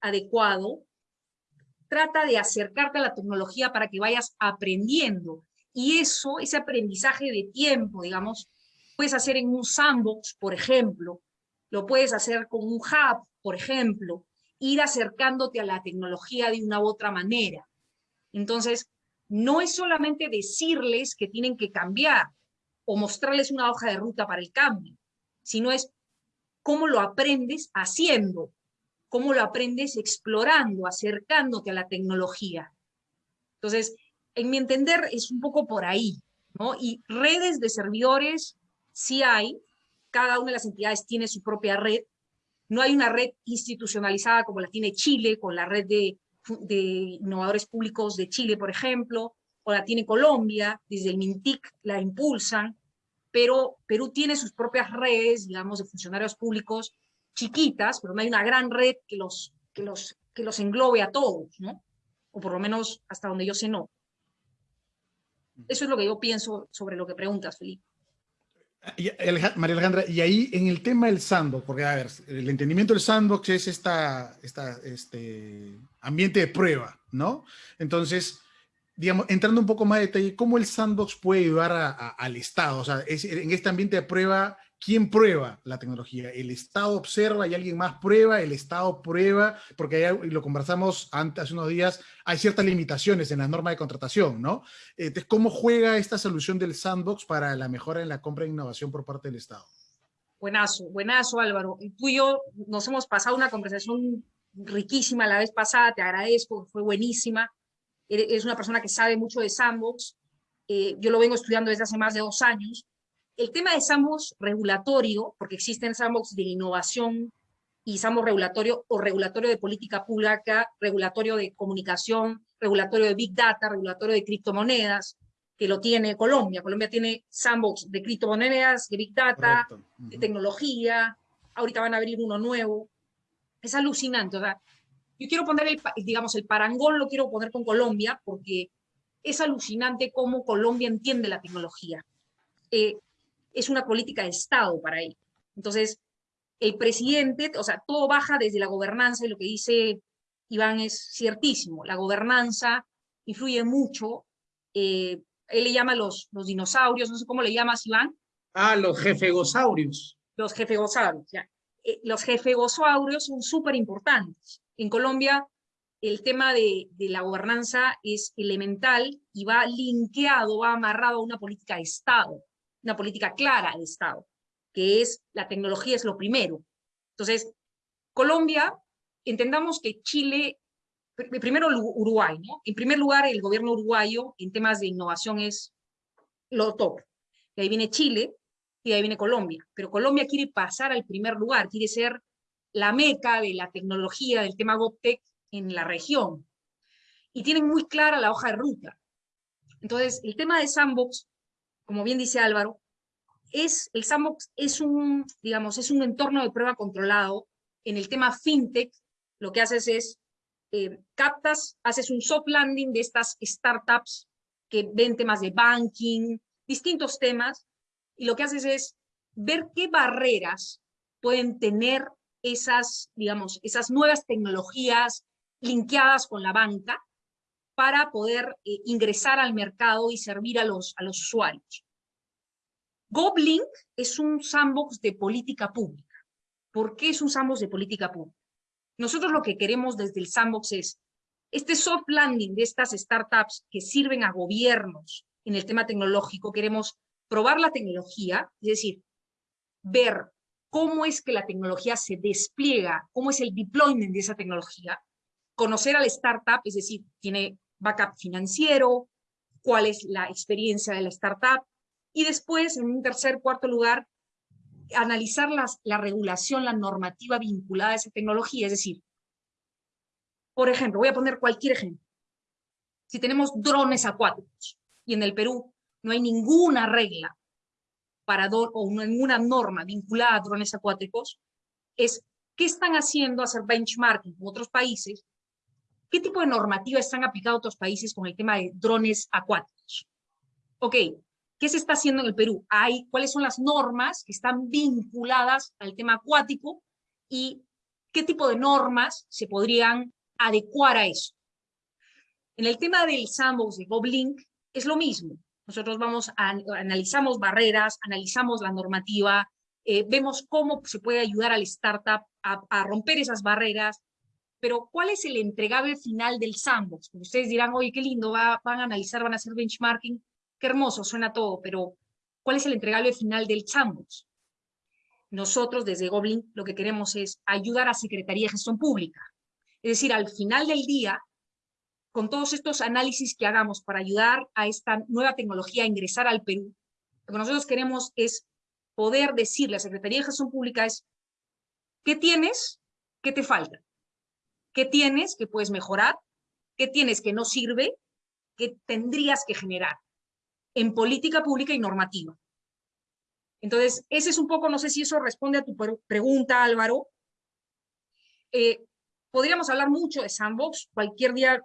adecuado, trata de acercarte a la tecnología para que vayas aprendiendo. Y eso, ese aprendizaje de tiempo, digamos, puedes hacer en un sandbox, por ejemplo, lo puedes hacer con un hub, por ejemplo, ir acercándote a la tecnología de una u otra manera. Entonces, no es solamente decirles que tienen que cambiar o mostrarles una hoja de ruta para el cambio sino es cómo lo aprendes haciendo, cómo lo aprendes explorando, acercándote a la tecnología. Entonces, en mi entender, es un poco por ahí, ¿no? Y redes de servidores sí hay, cada una de las entidades tiene su propia red, no hay una red institucionalizada como la tiene Chile, con la red de de innovadores públicos de Chile, por ejemplo, o la tiene Colombia, desde el MINTIC la impulsan, pero Perú tiene sus propias redes, digamos, de funcionarios públicos chiquitas, pero no hay una gran red que los, que los, que los englobe a todos, ¿no? O por lo menos hasta donde yo sé no. Eso es lo que yo pienso sobre lo que preguntas, Felipe. María Alejandra, y ahí en el tema del sandbox, porque a ver, el entendimiento del sandbox es esta, esta, este ambiente de prueba, ¿no? Entonces, digamos, entrando un poco más de detalle, ¿cómo el sandbox puede ayudar al Estado? O sea, en este ambiente de prueba, ¿quién prueba la tecnología? ¿El Estado observa y alguien más prueba? ¿El Estado prueba? Porque ya lo conversamos antes, hace unos días, hay ciertas limitaciones en la norma de contratación, ¿no? Entonces, ¿cómo juega esta solución del sandbox para la mejora en la compra de innovación por parte del Estado? Buenazo, buenazo Álvaro. Tú y yo nos hemos pasado una conversación riquísima la vez pasada, te agradezco, fue buenísima. Eres una persona que sabe mucho de sandbox. Eh, yo lo vengo estudiando desde hace más de dos años el tema de sandbox regulatorio, porque existen sandbox de innovación y sandbox regulatorio o regulatorio de política pública, regulatorio de comunicación, regulatorio de big data, regulatorio de criptomonedas, que lo tiene Colombia. Colombia tiene sandbox de criptomonedas, de big data, de tecnología. Ahorita van a abrir uno nuevo. Es alucinante. O sea, yo quiero poner, el, digamos, el parangón lo quiero poner con Colombia porque es alucinante cómo Colombia entiende la tecnología. Eh, es una política de Estado para él. Entonces, el presidente, o sea, todo baja desde la gobernanza y lo que dice Iván es ciertísimo. La gobernanza influye mucho. Eh, él le llama los, los dinosaurios, no sé cómo le llamas, Iván. Ah, los jefegosaurios. Los jefegosaurios, ya. Eh, los jefegosaurios son súper importantes. En Colombia, el tema de, de, la gobernanza es elemental y va linkeado, va amarrado a una política de Estado una política clara de Estado, que es la tecnología es lo primero. Entonces, Colombia, entendamos que Chile, primero Uruguay, ¿no? En primer lugar, el gobierno uruguayo en temas de innovación es lo top. Y ahí viene Chile y ahí viene Colombia. Pero Colombia quiere pasar al primer lugar, quiere ser la meca de la tecnología, del tema GovTech en la región. Y tienen muy clara la hoja de ruta. Entonces, el tema de Sandbox como bien dice Álvaro, es, el sandbox es un, digamos, es un entorno de prueba controlado. En el tema fintech, lo que haces es, eh, captas, haces un soft landing de estas startups que ven temas de banking, distintos temas, y lo que haces es ver qué barreras pueden tener esas, digamos, esas nuevas tecnologías linkeadas con la banca para poder eh, ingresar al mercado y servir a los, a los usuarios. GovLink es un sandbox de política pública. ¿Por qué es un sandbox de política pública? Nosotros lo que queremos desde el sandbox es este soft landing de estas startups que sirven a gobiernos en el tema tecnológico, queremos probar la tecnología, es decir, ver cómo es que la tecnología se despliega, cómo es el deployment de esa tecnología, conocer a la startup, es decir, tiene backup financiero, cuál es la experiencia de la startup, y después, en un tercer, cuarto lugar, analizar las, la regulación, la normativa vinculada a esa tecnología, es decir, por ejemplo, voy a poner cualquier ejemplo. Si tenemos drones acuáticos y en el Perú no hay ninguna regla o ninguna norma vinculada a drones acuáticos, es qué están haciendo hacer benchmarking con otros países ¿Qué tipo de normativa están aplicando otros países con el tema de drones acuáticos? Ok, ¿qué se está haciendo en el Perú? Hay, ¿Cuáles son las normas que están vinculadas al tema acuático y qué tipo de normas se podrían adecuar a eso? En el tema del sandbox de GovLink es lo mismo. Nosotros vamos a, analizamos barreras, analizamos la normativa, eh, vemos cómo se puede ayudar al startup a, a romper esas barreras, pero ¿cuál es el entregable final del sandbox? ustedes dirán, oye, qué lindo, van a analizar, van a hacer benchmarking, qué hermoso, suena todo, pero ¿cuál es el entregable final del sandbox? Nosotros desde Goblin lo que queremos es ayudar a Secretaría de Gestión Pública. Es decir, al final del día, con todos estos análisis que hagamos para ayudar a esta nueva tecnología a ingresar al Perú, lo que nosotros queremos es poder decirle a Secretaría de Gestión Pública es, ¿qué tienes? ¿Qué te falta? ¿Qué tienes que puedes mejorar? ¿Qué tienes que no sirve? ¿Qué tendrías que generar? En política pública y normativa. Entonces, ese es un poco, no sé si eso responde a tu pregunta, Álvaro. Eh, podríamos hablar mucho de Sandbox, cualquier día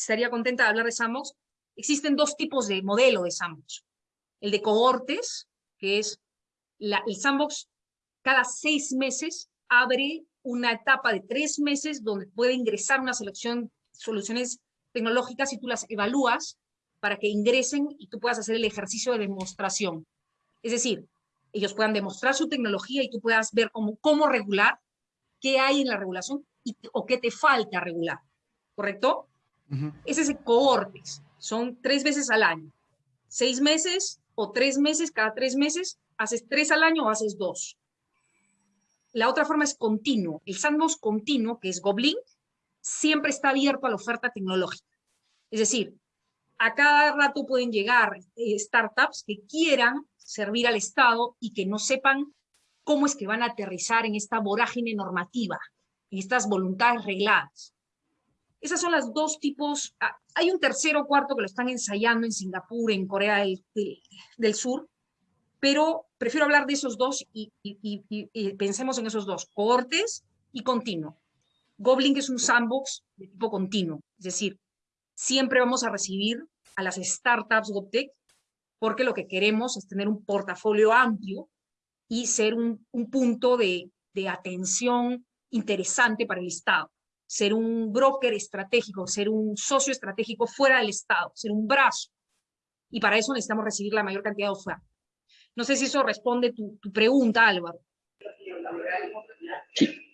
estaría contenta de hablar de Sandbox. Existen dos tipos de modelo de Sandbox. El de cohortes, que es el Sandbox cada seis meses abre una etapa de tres meses donde puede ingresar una selección soluciones tecnológicas y tú las evalúas para que ingresen y tú puedas hacer el ejercicio de demostración. Es decir, ellos puedan demostrar su tecnología y tú puedas ver cómo, regular, qué hay en la regulación o qué te falta regular. ¿Correcto? Ese es el cohortes. Son tres veces al año. Seis meses o tres meses, cada tres meses, haces tres al año o haces dos. La otra forma es continuo. El sandbox continuo, que es Goblin, siempre está abierto a la oferta tecnológica. Es decir, a cada rato pueden llegar eh, startups que quieran servir al Estado y que no sepan cómo es que van a aterrizar en esta vorágine normativa, en estas voluntades regladas. Esas son las dos tipos. Ah, hay un tercero o cuarto que lo están ensayando en Singapur, en Corea del, Sur, pero prefiero hablar de esos dos y, y, pensemos en esos dos, cohortes y continuo. Goblin es un sandbox de tipo continuo, es decir, siempre vamos a recibir a las startups GovTech porque lo que queremos es tener un portafolio amplio y ser un, punto de, atención interesante para el Estado, ser un broker estratégico, ser un socio estratégico fuera del Estado, ser un brazo. Y para eso necesitamos recibir la mayor cantidad de oferta. No sé si eso responde tu, tu pregunta, Álvaro.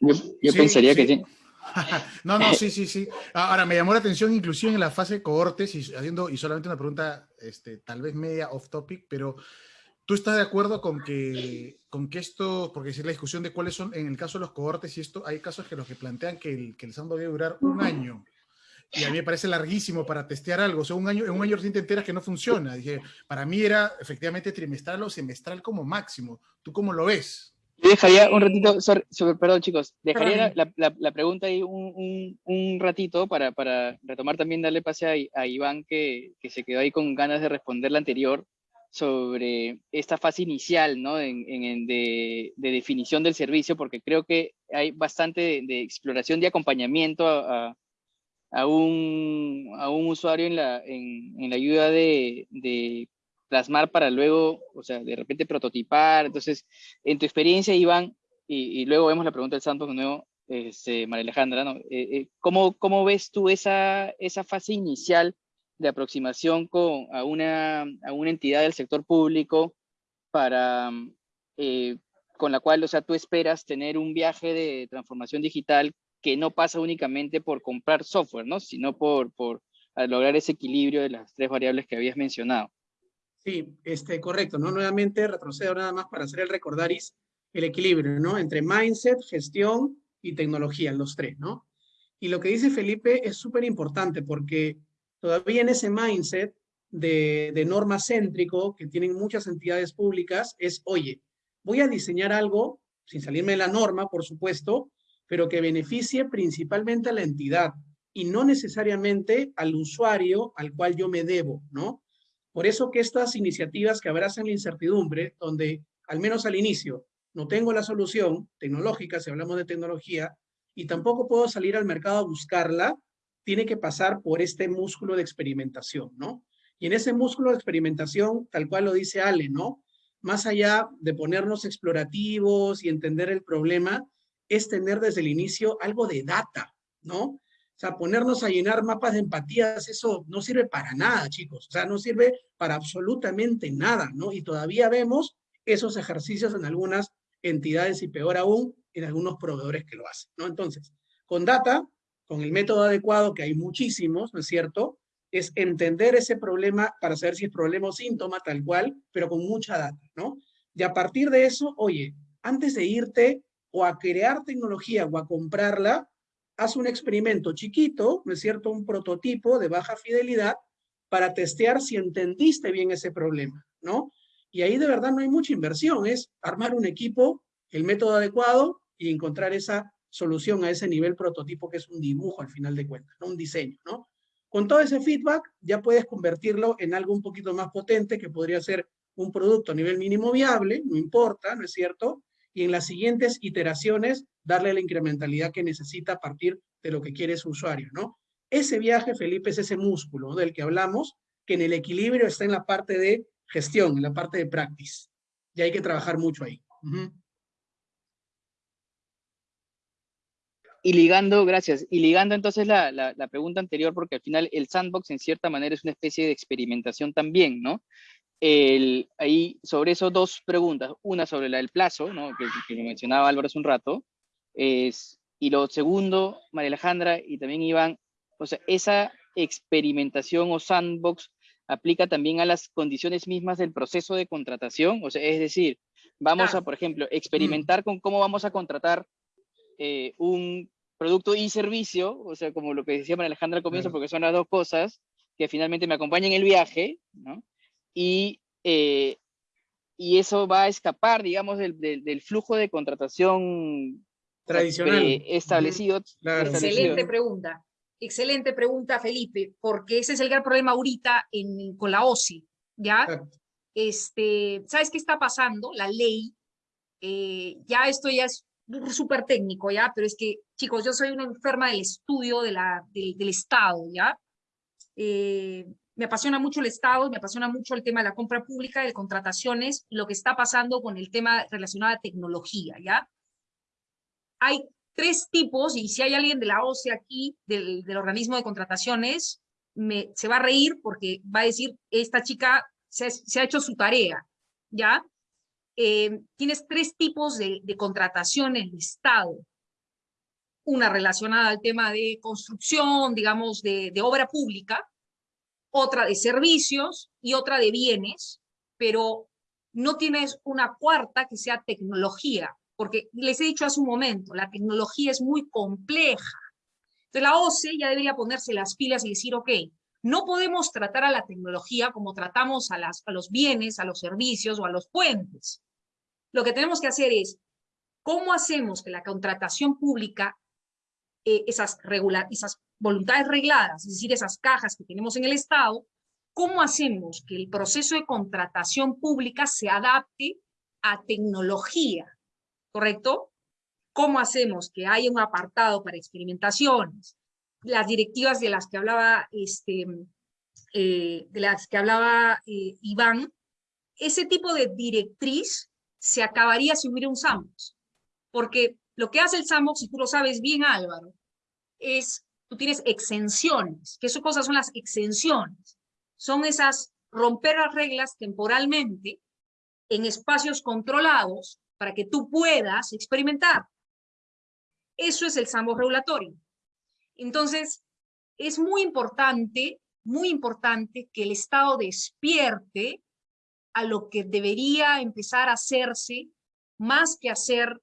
yo, pensaría que sí. no, no, sí, sí, sí. Ahora, me llamó la atención inclusive en la fase de cohortes y haciendo, y solamente una pregunta, este, tal vez media off topic, pero ¿tú estás de acuerdo con que, con que esto, porque es la discusión de cuáles son, en el caso de los cohortes y esto, hay casos que los que plantean que el, que el SAM debe durar un año. Y a mí me parece larguísimo para testear algo. O sea, un año, en un año recién te enteras que no funciona. Dije, para mí era efectivamente trimestral o semestral como máximo. ¿Tú cómo lo ves? dejaría un ratito, perdón chicos, dejaría la, pregunta ahí un, un, ratito para, para, retomar también, darle pase a, Iván que, que, se quedó ahí con ganas de responder la anterior sobre esta fase inicial ¿no? en, en, de, de, definición del servicio, porque creo que hay bastante de, exploración de acompañamiento a, un, usuario en la, ayuda de, de plasmar para luego, o sea, de repente prototipar. Entonces, en tu experiencia, Iván, y, luego vemos la pregunta del Santos de nuevo, este, María Alejandra, ¿no? Eh, eh, ¿cómo, ¿cómo, ves tú esa fase inicial de aproximación con, a, una, a una entidad del sector público para, eh, con la cual, o sea, tú esperas tener un viaje de transformación digital que no pasa únicamente por comprar software, ¿no? Sino por, por lograr ese equilibrio de las tres variables que habías mencionado. Sí, este, correcto, ¿no? Nuevamente retrocedo nada más para hacer el recordaris, el equilibrio, ¿no? Entre mindset, gestión y tecnología, los tres, ¿no? Y lo que dice Felipe es súper importante porque todavía en ese mindset de, norma céntrico que tienen muchas entidades públicas es, oye, voy a diseñar algo, sin salirme de la norma, por supuesto, pero que beneficie principalmente a la entidad y no necesariamente al usuario al cual yo me debo, ¿no? Por eso que estas iniciativas que abrazan la incertidumbre, donde al menos al inicio no tengo la solución tecnológica, si hablamos de tecnología, y tampoco puedo salir al mercado a buscarla, tiene que pasar por este músculo de experimentación, ¿no? Y en ese músculo de experimentación, tal cual lo dice Ale, ¿no? Más allá de ponernos explorativos y entender el problema, es tener desde el inicio algo de data, ¿no? O sea, ponernos a llenar mapas de empatías, eso no sirve para nada, chicos. O sea, no sirve para absolutamente nada, ¿no? Y todavía vemos esos ejercicios en algunas entidades y peor aún, en algunos proveedores que lo hacen, ¿no? Entonces, con data, con el método adecuado, que hay muchísimos, ¿no es cierto? Es entender ese problema para saber si es problema o síntoma, tal cual, pero con mucha data, ¿no? Y a partir de eso, oye, antes de irte o a crear tecnología o a comprarla, haz un experimento chiquito, ¿no es cierto? Un prototipo de baja fidelidad para testear si entendiste bien ese problema, ¿no? Y ahí de verdad no hay mucha inversión, es armar un equipo, el método adecuado y encontrar esa solución a ese nivel prototipo que es un dibujo al final de cuentas, ¿no? un diseño. ¿no? Con todo ese feedback ya puedes convertirlo en algo un poquito más potente que podría ser un producto a nivel mínimo viable, no importa, ¿no es cierto? Y en las siguientes iteraciones darle la incrementalidad que necesita a partir de lo que quiere su usuario, ¿no? Ese viaje, Felipe, es ese músculo del que hablamos, que en el equilibrio está en la parte de gestión, en la parte de practice. Y hay que trabajar mucho ahí. Y ligando, gracias, y ligando entonces la, la, la, pregunta anterior, porque al final el sandbox en cierta manera es una especie de experimentación también, ¿no? El, ahí, sobre eso dos preguntas, una sobre la del plazo, ¿no? que, que lo mencionaba Álvaro hace un rato, es, y lo segundo, María Alejandra y también Iván, o sea, esa experimentación o sandbox aplica también a las condiciones mismas del proceso de contratación, o sea, es decir, vamos a, por ejemplo, experimentar con cómo vamos a contratar eh, un producto y servicio, o sea, como lo que decía María Alejandra al comienzo, porque son las dos cosas que finalmente me acompañan en el viaje, ¿no? Y, eh, y eso va a escapar, digamos, del, del, del flujo de contratación tradicional establecido. Claro. Excelente pregunta. Excelente pregunta, Felipe, porque ese es el gran problema ahorita en, con la OSI, ¿ya? Este, ¿Sabes qué está pasando? La ley, eh, ya esto ya es súper técnico, ¿ya? Pero es que, chicos, yo soy una enferma del estudio de la, del, Estado, ¿ya? Eh, me apasiona mucho el Estado, me apasiona mucho el tema de la compra pública, de contrataciones, y lo que está pasando con el tema relacionado a tecnología, ¿ya? Hay tres tipos, y si hay alguien de la OCE aquí, del, del organismo de contrataciones, me, se va a reír porque va a decir, esta chica se, se ha hecho su tarea, ¿ya? Eh, tienes tres tipos de, de el Estado. Una relacionada al tema de construcción, digamos, de, de obra pública, otra de servicios y otra de bienes, pero no tienes una cuarta que sea tecnología, porque les he dicho hace un momento, la tecnología es muy compleja. Entonces la OCE ya debería ponerse las pilas y decir, ok, no podemos tratar a la tecnología como tratamos a, los bienes, a los servicios o a los puentes. Lo que tenemos que hacer es, ¿cómo hacemos que la contratación pública, eh, esas, esas voluntades regladas, es decir, esas cajas que tenemos en el Estado, ¿cómo hacemos que el proceso de contratación pública se adapte a tecnología? ¿Correcto? ¿Cómo hacemos que haya un apartado para experimentaciones? Las directivas de las que hablaba, este, eh, de las que hablaba eh, Iván, ese tipo de directriz se acabaría si hubiera un sandbox. Porque lo que hace el sandbox, y tú lo sabes bien Álvaro, es tú tienes exenciones. ¿Qué cosas son las exenciones? Son esas romper las reglas temporalmente en espacios controlados para que tú puedas experimentar. Eso es el sambo regulatorio. Entonces, es muy importante, muy importante que el Estado despierte a lo que debería empezar a hacerse, más que hacer,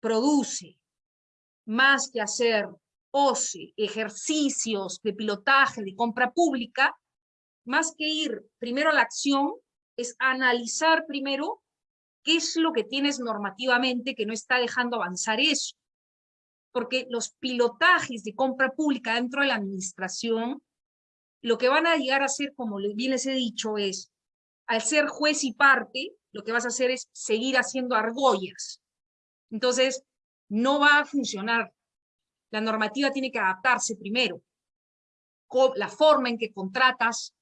produce, más que hacer, OCE, ejercicios de pilotaje, de compra pública, más que ir primero a la acción, es analizar primero qué es lo que tienes normativamente que no está dejando avanzar eso. Porque los pilotajes de compra pública dentro de la administración, lo que van a llegar a hacer, como bien les he dicho, es, al ser juez y parte, lo que vas a hacer es seguir haciendo argollas. Entonces, no va a funcionar la normativa tiene que adaptarse primero. La forma en que contratas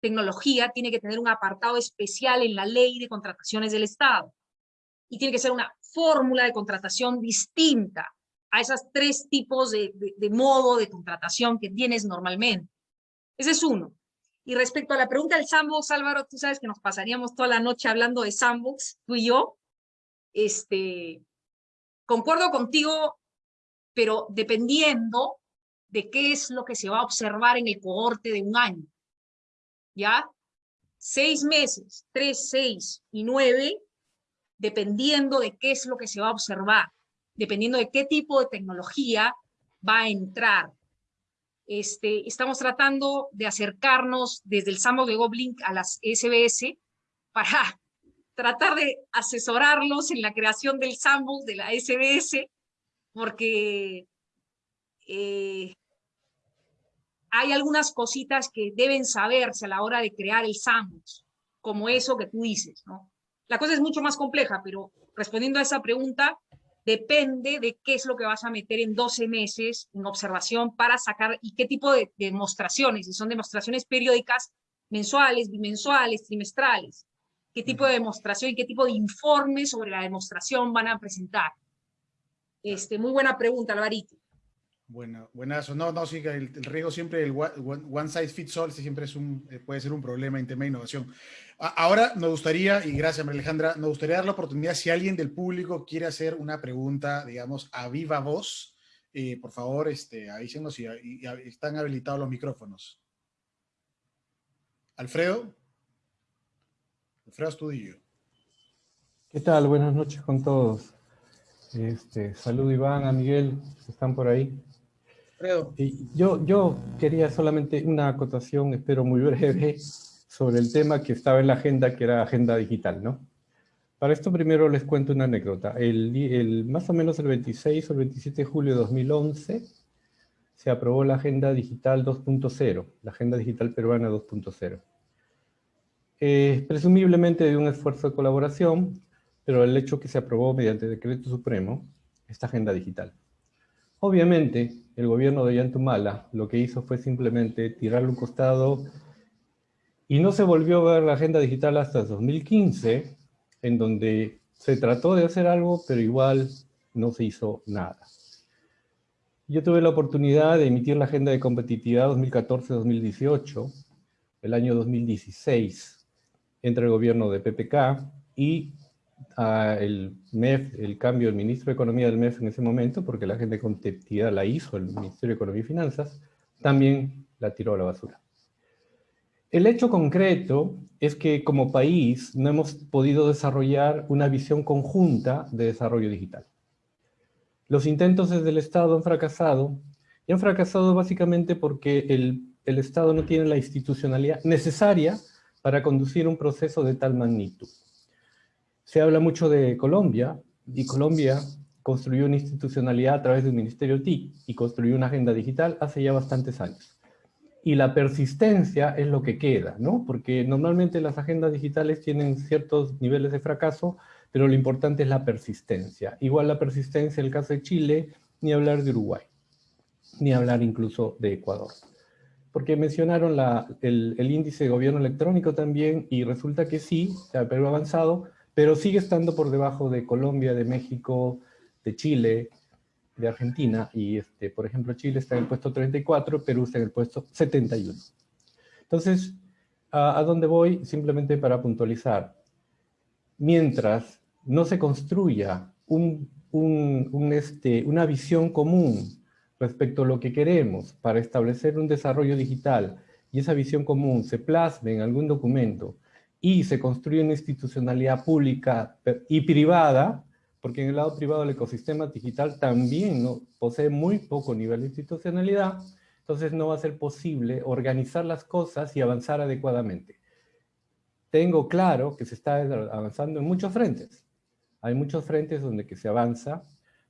tecnología tiene que tener un apartado especial en la ley de contrataciones del Estado. Y tiene que ser una fórmula de contratación distinta a esos tres tipos de, de, de modo de contratación que tienes normalmente. Ese es uno. Y respecto a la pregunta del sandbox, Álvaro, tú sabes que nos pasaríamos toda la noche hablando de sandbox, tú y yo. Este, concuerdo contigo pero dependiendo de qué es lo que se va a observar en el cohorte de un año. ¿Ya? Seis meses, tres, seis y nueve, dependiendo de qué es lo que se va a observar, dependiendo de qué tipo de tecnología va a entrar. Este, estamos tratando de acercarnos desde el SAMO de Goblin a las SBS para tratar de asesorarlos en la creación del sandbox de la SBS porque eh, hay algunas cositas que deben saberse a la hora de crear el sandbox, como eso que tú dices, ¿no? La cosa es mucho más compleja, pero respondiendo a esa pregunta, depende de qué es lo que vas a meter en 12 meses en observación para sacar y qué tipo de, demostraciones, si son demostraciones periódicas, mensuales, bimensuales, trimestrales, qué tipo de demostración y qué tipo de informes sobre la demostración van a presentar. Este, muy buena pregunta, Alvarito. Bueno, buenazo. No, no, sí, el, el riesgo siempre, el one, size fits all, siempre es un, eh, puede ser un problema en tema de innovación. Ahora nos gustaría, y gracias María Alejandra, nos gustaría dar la oportunidad, si alguien del público quiere hacer una pregunta, digamos, a viva voz, eh, por favor, este, avísenos y, y, están habilitados los micrófonos. Alfredo. Alfredo Estudillo. ¿Qué tal? Buenas noches con todos. Este, salud Iván, a Miguel, están por ahí. Yo, yo quería solamente una acotación, espero muy breve, sobre el tema que estaba en la agenda, que era agenda digital, ¿no? Para esto primero les cuento una anécdota. El, el, más o menos el 26 o el 27 de julio de 2011 se aprobó la Agenda Digital 2.0, la Agenda Digital Peruana 2.0. Eh, presumiblemente de un esfuerzo de colaboración, pero el hecho que se aprobó mediante decreto supremo esta agenda digital. Obviamente, el gobierno de Yantumala lo que hizo fue simplemente tirarle un costado y no se volvió a ver la agenda digital hasta 2015, en donde se trató de hacer algo, pero igual no se hizo nada. Yo tuve la oportunidad de emitir la Agenda de Competitividad 2014-2018, el año 2016, entre el gobierno de PPK y el MEF, el cambio del ministro de Economía del MEF en ese momento, porque la gente de competitividad la hizo el Ministerio de Economía y Finanzas, también la tiró a la basura. El hecho concreto es que como país no hemos podido desarrollar una visión conjunta de desarrollo digital. Los intentos desde el Estado han fracasado, y han fracasado básicamente porque el, el Estado no tiene la institucionalidad necesaria para conducir un proceso de tal magnitud. Se habla mucho de Colombia, y Colombia construyó una institucionalidad a través del Ministerio TIC y construyó una agenda digital hace ya bastantes años. Y la persistencia es lo que queda, ¿no? Porque normalmente las agendas digitales tienen ciertos niveles de fracaso, pero lo importante es la persistencia. Igual la persistencia en el caso de Chile, ni hablar de Uruguay, ni hablar incluso de Ecuador. Porque mencionaron el, el, índice de gobierno electrónico también, y resulta que sí, se ha avanzado, pero sigue estando por debajo de Colombia, de México, de Chile, de Argentina, y este, por ejemplo Chile está en el puesto 34, Perú está en el puesto 71. Entonces, ¿a, dónde voy? Simplemente para puntualizar. Mientras no se construya un, este, una visión común respecto a lo que queremos para establecer un desarrollo digital, y esa visión común se plasme en algún documento, y se construye una institucionalidad pública y privada, porque en el lado privado el ecosistema digital también ¿no? posee muy poco nivel de institucionalidad, entonces no va a ser posible organizar las cosas y avanzar adecuadamente. Tengo claro que se está avanzando en muchos frentes. Hay muchos frentes donde que se avanza,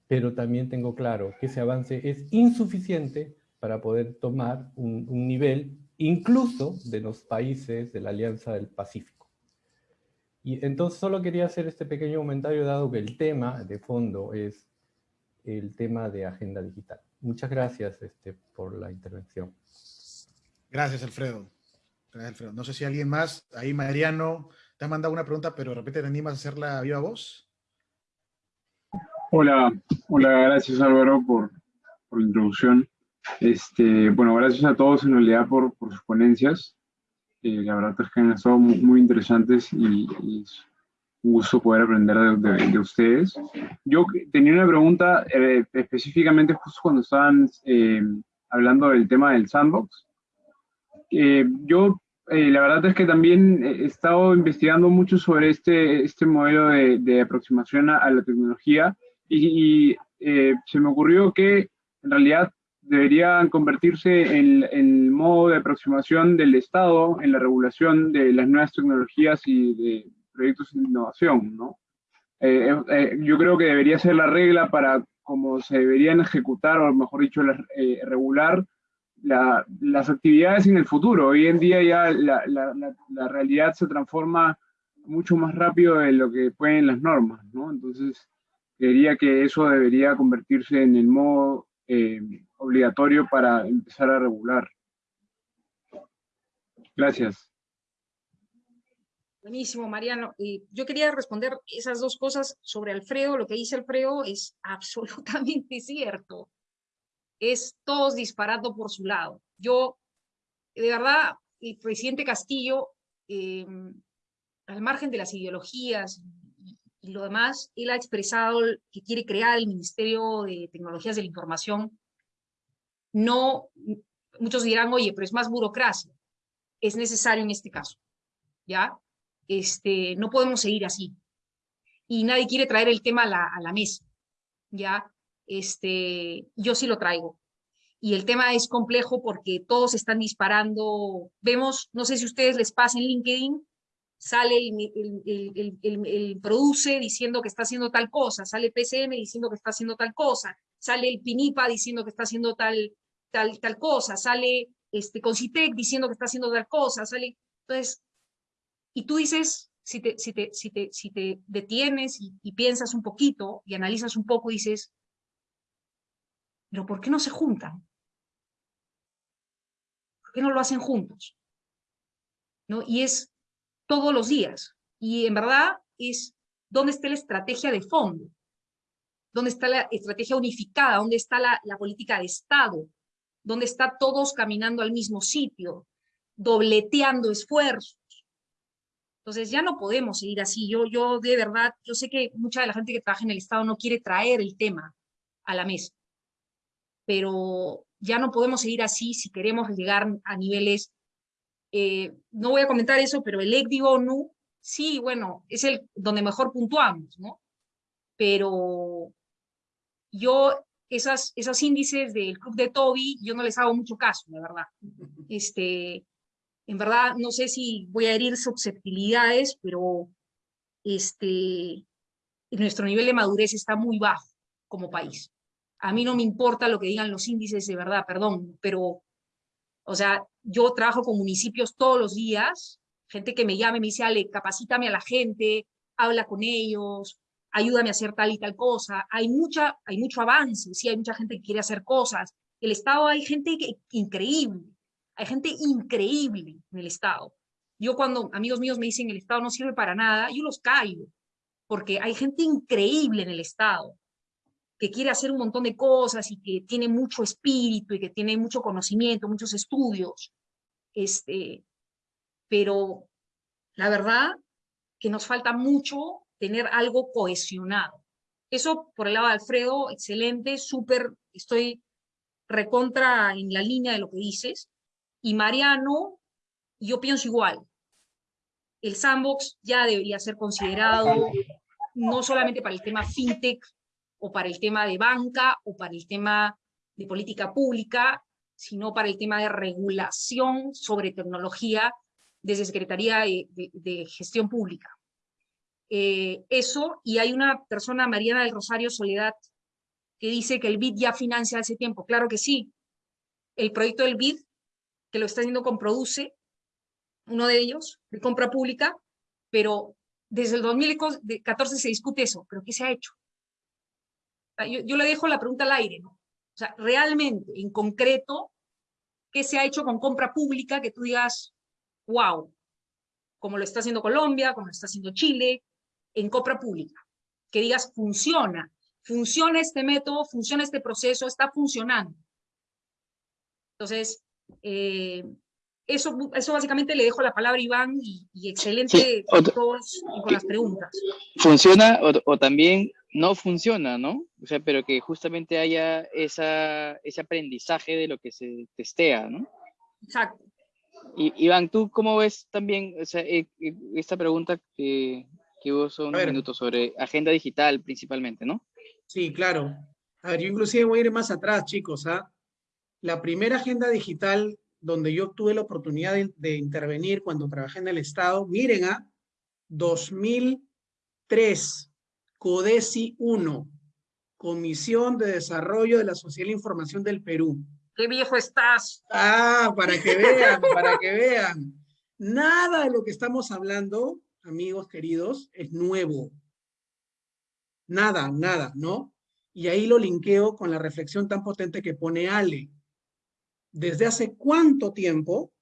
pero también tengo claro que ese avance es insuficiente para poder tomar un, un nivel incluso de los países de la Alianza del Pacífico. Y entonces solo quería hacer este pequeño comentario dado que el tema de fondo es el tema de agenda digital. Muchas gracias este, por la intervención. Gracias, Alfredo. Gracias, Alfredo. No sé si alguien más, ahí Mariano, te ha mandado una pregunta, pero de repente te animas a hacerla a viva voz. Hola, hola, gracias Álvaro por, por la introducción. Este, bueno, gracias a todos en realidad por, por sus ponencias la verdad es que han estado muy, interesantes y, es un gusto poder aprender de, ustedes. Yo tenía una pregunta eh, específicamente justo cuando estaban eh, hablando del tema del sandbox. Eh, yo, la verdad es que también he estado investigando mucho sobre este, este modelo de, aproximación a, la tecnología y, y se me ocurrió que en realidad deberían convertirse en el modo de aproximación del Estado en la regulación de las nuevas tecnologías y de proyectos de innovación, ¿no? Eh, eh, yo creo que debería ser la regla para como se deberían ejecutar, o mejor dicho, eh, regular las actividades en el futuro. Hoy en día ya la, la, realidad se transforma mucho más rápido de lo que pueden las normas, ¿no? Entonces, creería que eso debería convertirse en el modo eh, obligatorio para empezar a regular. Gracias. Buenísimo, Mariano. yo quería responder esas dos cosas sobre Alfredo. Lo que dice Alfredo es absolutamente cierto. Es todos disparando por su lado. Yo, de verdad, el presidente Castillo, em, al margen de las ideologías y lo demás, él ha expresado que quiere crear el Ministerio de Tecnologías de la Información. No, muchos dirán, oye, pero es más burocracia. Es necesario en este caso, ¿ya? este, no podemos seguir así. Y nadie quiere traer el tema a la, a la mesa, ¿ya? Este, yo sí lo traigo. Y el tema es complejo porque todos están disparando. Vemos, no sé si a ustedes les pasa en LinkedIn, sale el, el, el, el, produce diciendo que está haciendo tal cosa, sale PCM diciendo que está haciendo tal cosa, sale el PINIPA diciendo que está haciendo tal, tal, tal cosa, sale este, Concitec diciendo que está haciendo tal cosa, sale... Entonces, y tú dices, si te, si te, si te, si te detienes y, piensas un poquito y analizas un poco, dices, pero ¿por qué no se juntan? ¿Por qué no lo hacen juntos? ¿No? Y es todos los días. Y en verdad es dónde está la estrategia de fondo, dónde está la estrategia unificada, dónde está la, política de Estado, dónde está todos caminando al mismo sitio, dobleteando esfuerzos. Entonces ya no podemos seguir así. Yo, yo de verdad, yo sé que mucha de la gente que trabaja en el Estado no quiere traer el tema a la mesa, pero ya no podemos seguir así si queremos llegar a niveles, eh, no voy a comentar eso, pero el ECDI ONU, sí, bueno, es el donde mejor puntuamos, ¿no? Pero yo, esas, esos índices del club de Toby, yo no les hago mucho caso, la verdad. Este, en verdad, no sé si voy a herir susceptibilidades, pero este, nuestro nivel de madurez está muy bajo como país. A mí no me importa lo que digan los índices de verdad, perdón, pero, o sea, yo trabajo con municipios todos los días, gente que me llame, me dice, Ale, capacítame a la gente, habla con ellos, ayúdame a hacer tal y tal cosa. Hay, mucha, hay mucho avance, sí, hay mucha gente que quiere hacer cosas. El Estado hay gente que, increíble, hay gente increíble en el Estado. Yo cuando amigos míos me dicen el Estado no sirve para nada, yo los caigo, porque hay gente increíble en el Estado que quiere hacer un montón de cosas y que tiene mucho espíritu y que tiene mucho conocimiento, muchos estudios. Este, pero la verdad que nos falta mucho tener algo cohesionado. Eso por el lado de Alfredo, excelente, súper, estoy recontra en la línea de lo que dices. Y Mariano, yo pienso igual. El sandbox ya debería ser considerado no solamente para el tema fintech o para el tema de banca o para el tema de política pública, sino para el tema de regulación sobre tecnología desde Secretaría de, Gestión Pública. Eh, eso, y hay una persona, Mariana del Rosario Soledad, que dice que el BID ya financia hace tiempo. Claro que sí. El proyecto del BID que lo está haciendo con Produce, uno de ellos, de compra pública, pero desde el 2014 se discute eso, pero ¿qué se ha hecho? Yo, le dejo la pregunta al aire, ¿no? O sea, realmente, en concreto, ¿qué se ha hecho con compra pública que tú digas, wow, como lo está haciendo Colombia, como lo está haciendo Chile, en compra pública? Que digas, funciona, funciona este método, funciona este proceso, está funcionando. Entonces, eh, eso, eso básicamente le dejo la palabra a Iván y, excelente con, todos, con las preguntas. Funciona o, también no funciona, ¿no? O sea, pero que justamente haya esa, ese aprendizaje de lo que se testea, ¿no? Exacto. Y, Iván, ¿tú cómo ves también o sea, eh, eh, esta pregunta que, que hubo hace unos minutos sobre agenda digital principalmente, ¿no? Sí, claro. A ver, yo inclusive voy a ir más atrás, chicos, ¿ah? La primera agenda digital donde yo tuve la oportunidad de, intervenir cuando trabajé en el Estado, miren a ¿ah? 2003, CODESI 1, Comisión de Desarrollo de la Social Información del Perú. ¡Qué viejo estás! Ah, para que vean, para que vean. Nada de lo que estamos hablando, amigos queridos, es nuevo. Nada, nada, ¿no? Y ahí lo linkeo con la reflexión tan potente que pone Ale. ¿Desde hace cuánto tiempo,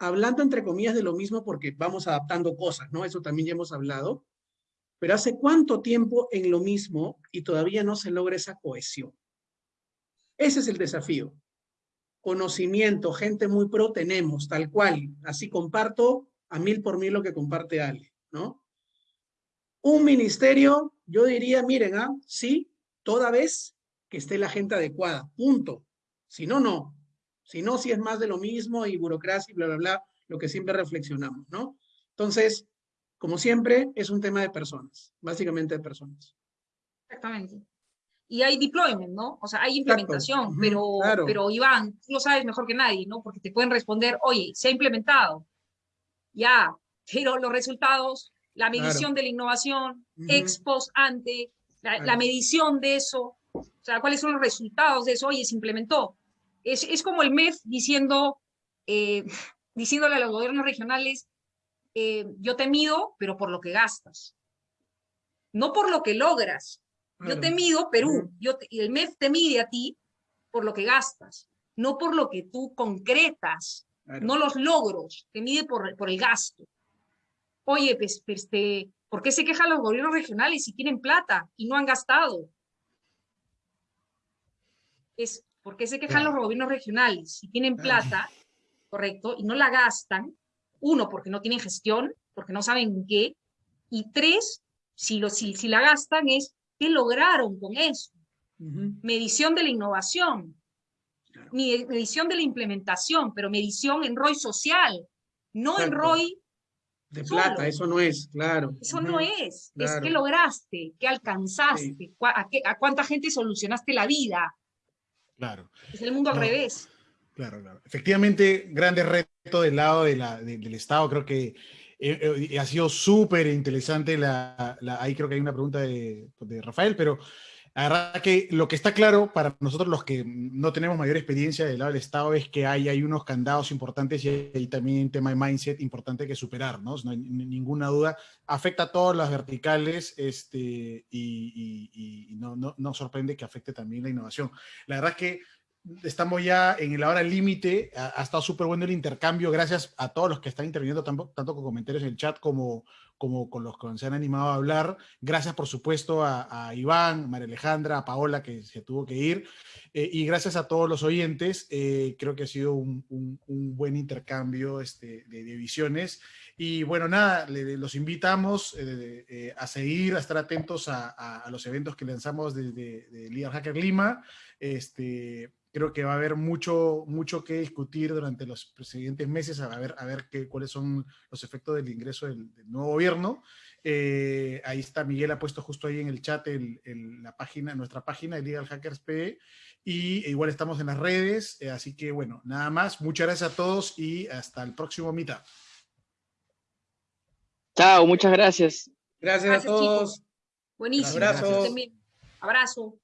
hablando entre comillas de lo mismo porque vamos adaptando cosas, ¿no? Eso también ya hemos hablado. Pero hace cuánto tiempo en lo mismo y todavía no se logra esa cohesión. Ese es el desafío. Conocimiento, gente muy pro tenemos, tal cual. Así comparto a mil por mil lo que comparte Ale, ¿no? Un ministerio, yo diría, miren, ¿ah? sí, toda vez que esté la gente adecuada, punto. Si no, no. Si no, si es más de lo mismo y burocracia y bla, bla, bla, lo que siempre reflexionamos, ¿no? Entonces, como siempre, es un tema de personas, básicamente de personas. Exactamente. Y hay deployment, ¿no? O sea, hay implementación, pero, pero Iván, tú lo sabes mejor que nadie, ¿no? Porque te pueden responder, oye, se ha implementado, ya, pero los resultados la medición de la innovación, ex post ante, la, medición de eso, o sea, cuáles son los resultados de eso, oye, se implementó. Es, es como el MEF diciendo, eh, diciéndole a los gobiernos regionales, eh, yo te mido, pero por lo que gastas. No por lo que logras. Yo te mido, Perú, yo y el MEF te mide a ti por lo que gastas, no por lo que tú concretas, no los logros, te mide por, por el gasto oye, pues, este, ¿por qué se quejan los gobiernos regionales si tienen plata y no han gastado? Es, ¿por qué se quejan los gobiernos regionales si tienen plata, correcto, y no la gastan? Uno, porque no tienen gestión, porque no saben qué, y tres, si, lo, si, si la gastan es, ¿qué lograron con eso? Medición de la innovación, medición de la implementación, pero medición en ROI social, no en ROI de plata, eso no es, claro. Eso no es, es que lograste, que alcanzaste, a, cuánta gente solucionaste la vida. Claro. Es el mundo al revés. Claro, claro. Efectivamente, grande reto del lado de la, del Estado, creo que eh, eh, ha sido súper interesante, la, ahí creo que hay una pregunta de, de Rafael, pero la verdad que lo que está claro para nosotros los que no tenemos mayor experiencia del lado del Estado es que hay, hay unos candados importantes y hay también un tema de mindset importante que superar, ¿no? No hay ninguna duda. Afecta a todas las verticales este, y, no, no, no, sorprende que afecte también la innovación. La verdad que estamos ya en la hora límite, ha, estado súper bueno el intercambio, gracias a todos los que están interviniendo tanto, tanto con comentarios en el chat como, como con los que se han animado a hablar. Gracias, por supuesto, a, Iván, María Alejandra, a Paola, que se tuvo que ir. Eh, y gracias a todos los oyentes. Eh, creo que ha sido un, buen intercambio este, de, visiones. Y bueno, nada, los invitamos eh, a seguir, a estar atentos a, los eventos que lanzamos desde de, de Hacker Lima. Este, creo que va a haber mucho, mucho que discutir durante los siguientes meses, a ver, a ver qué, cuáles son los efectos del ingreso del, nuevo gobierno. Eh, ahí está, Miguel ha puesto justo ahí en el chat el, la página, nuestra página de Legal Hackers PE, y igual estamos en las redes, eh, así que bueno, nada más, muchas gracias a todos y hasta el próximo mitad. Chao, muchas gracias. Gracias, a todos. Buenísimo. Abrazo. Abrazo.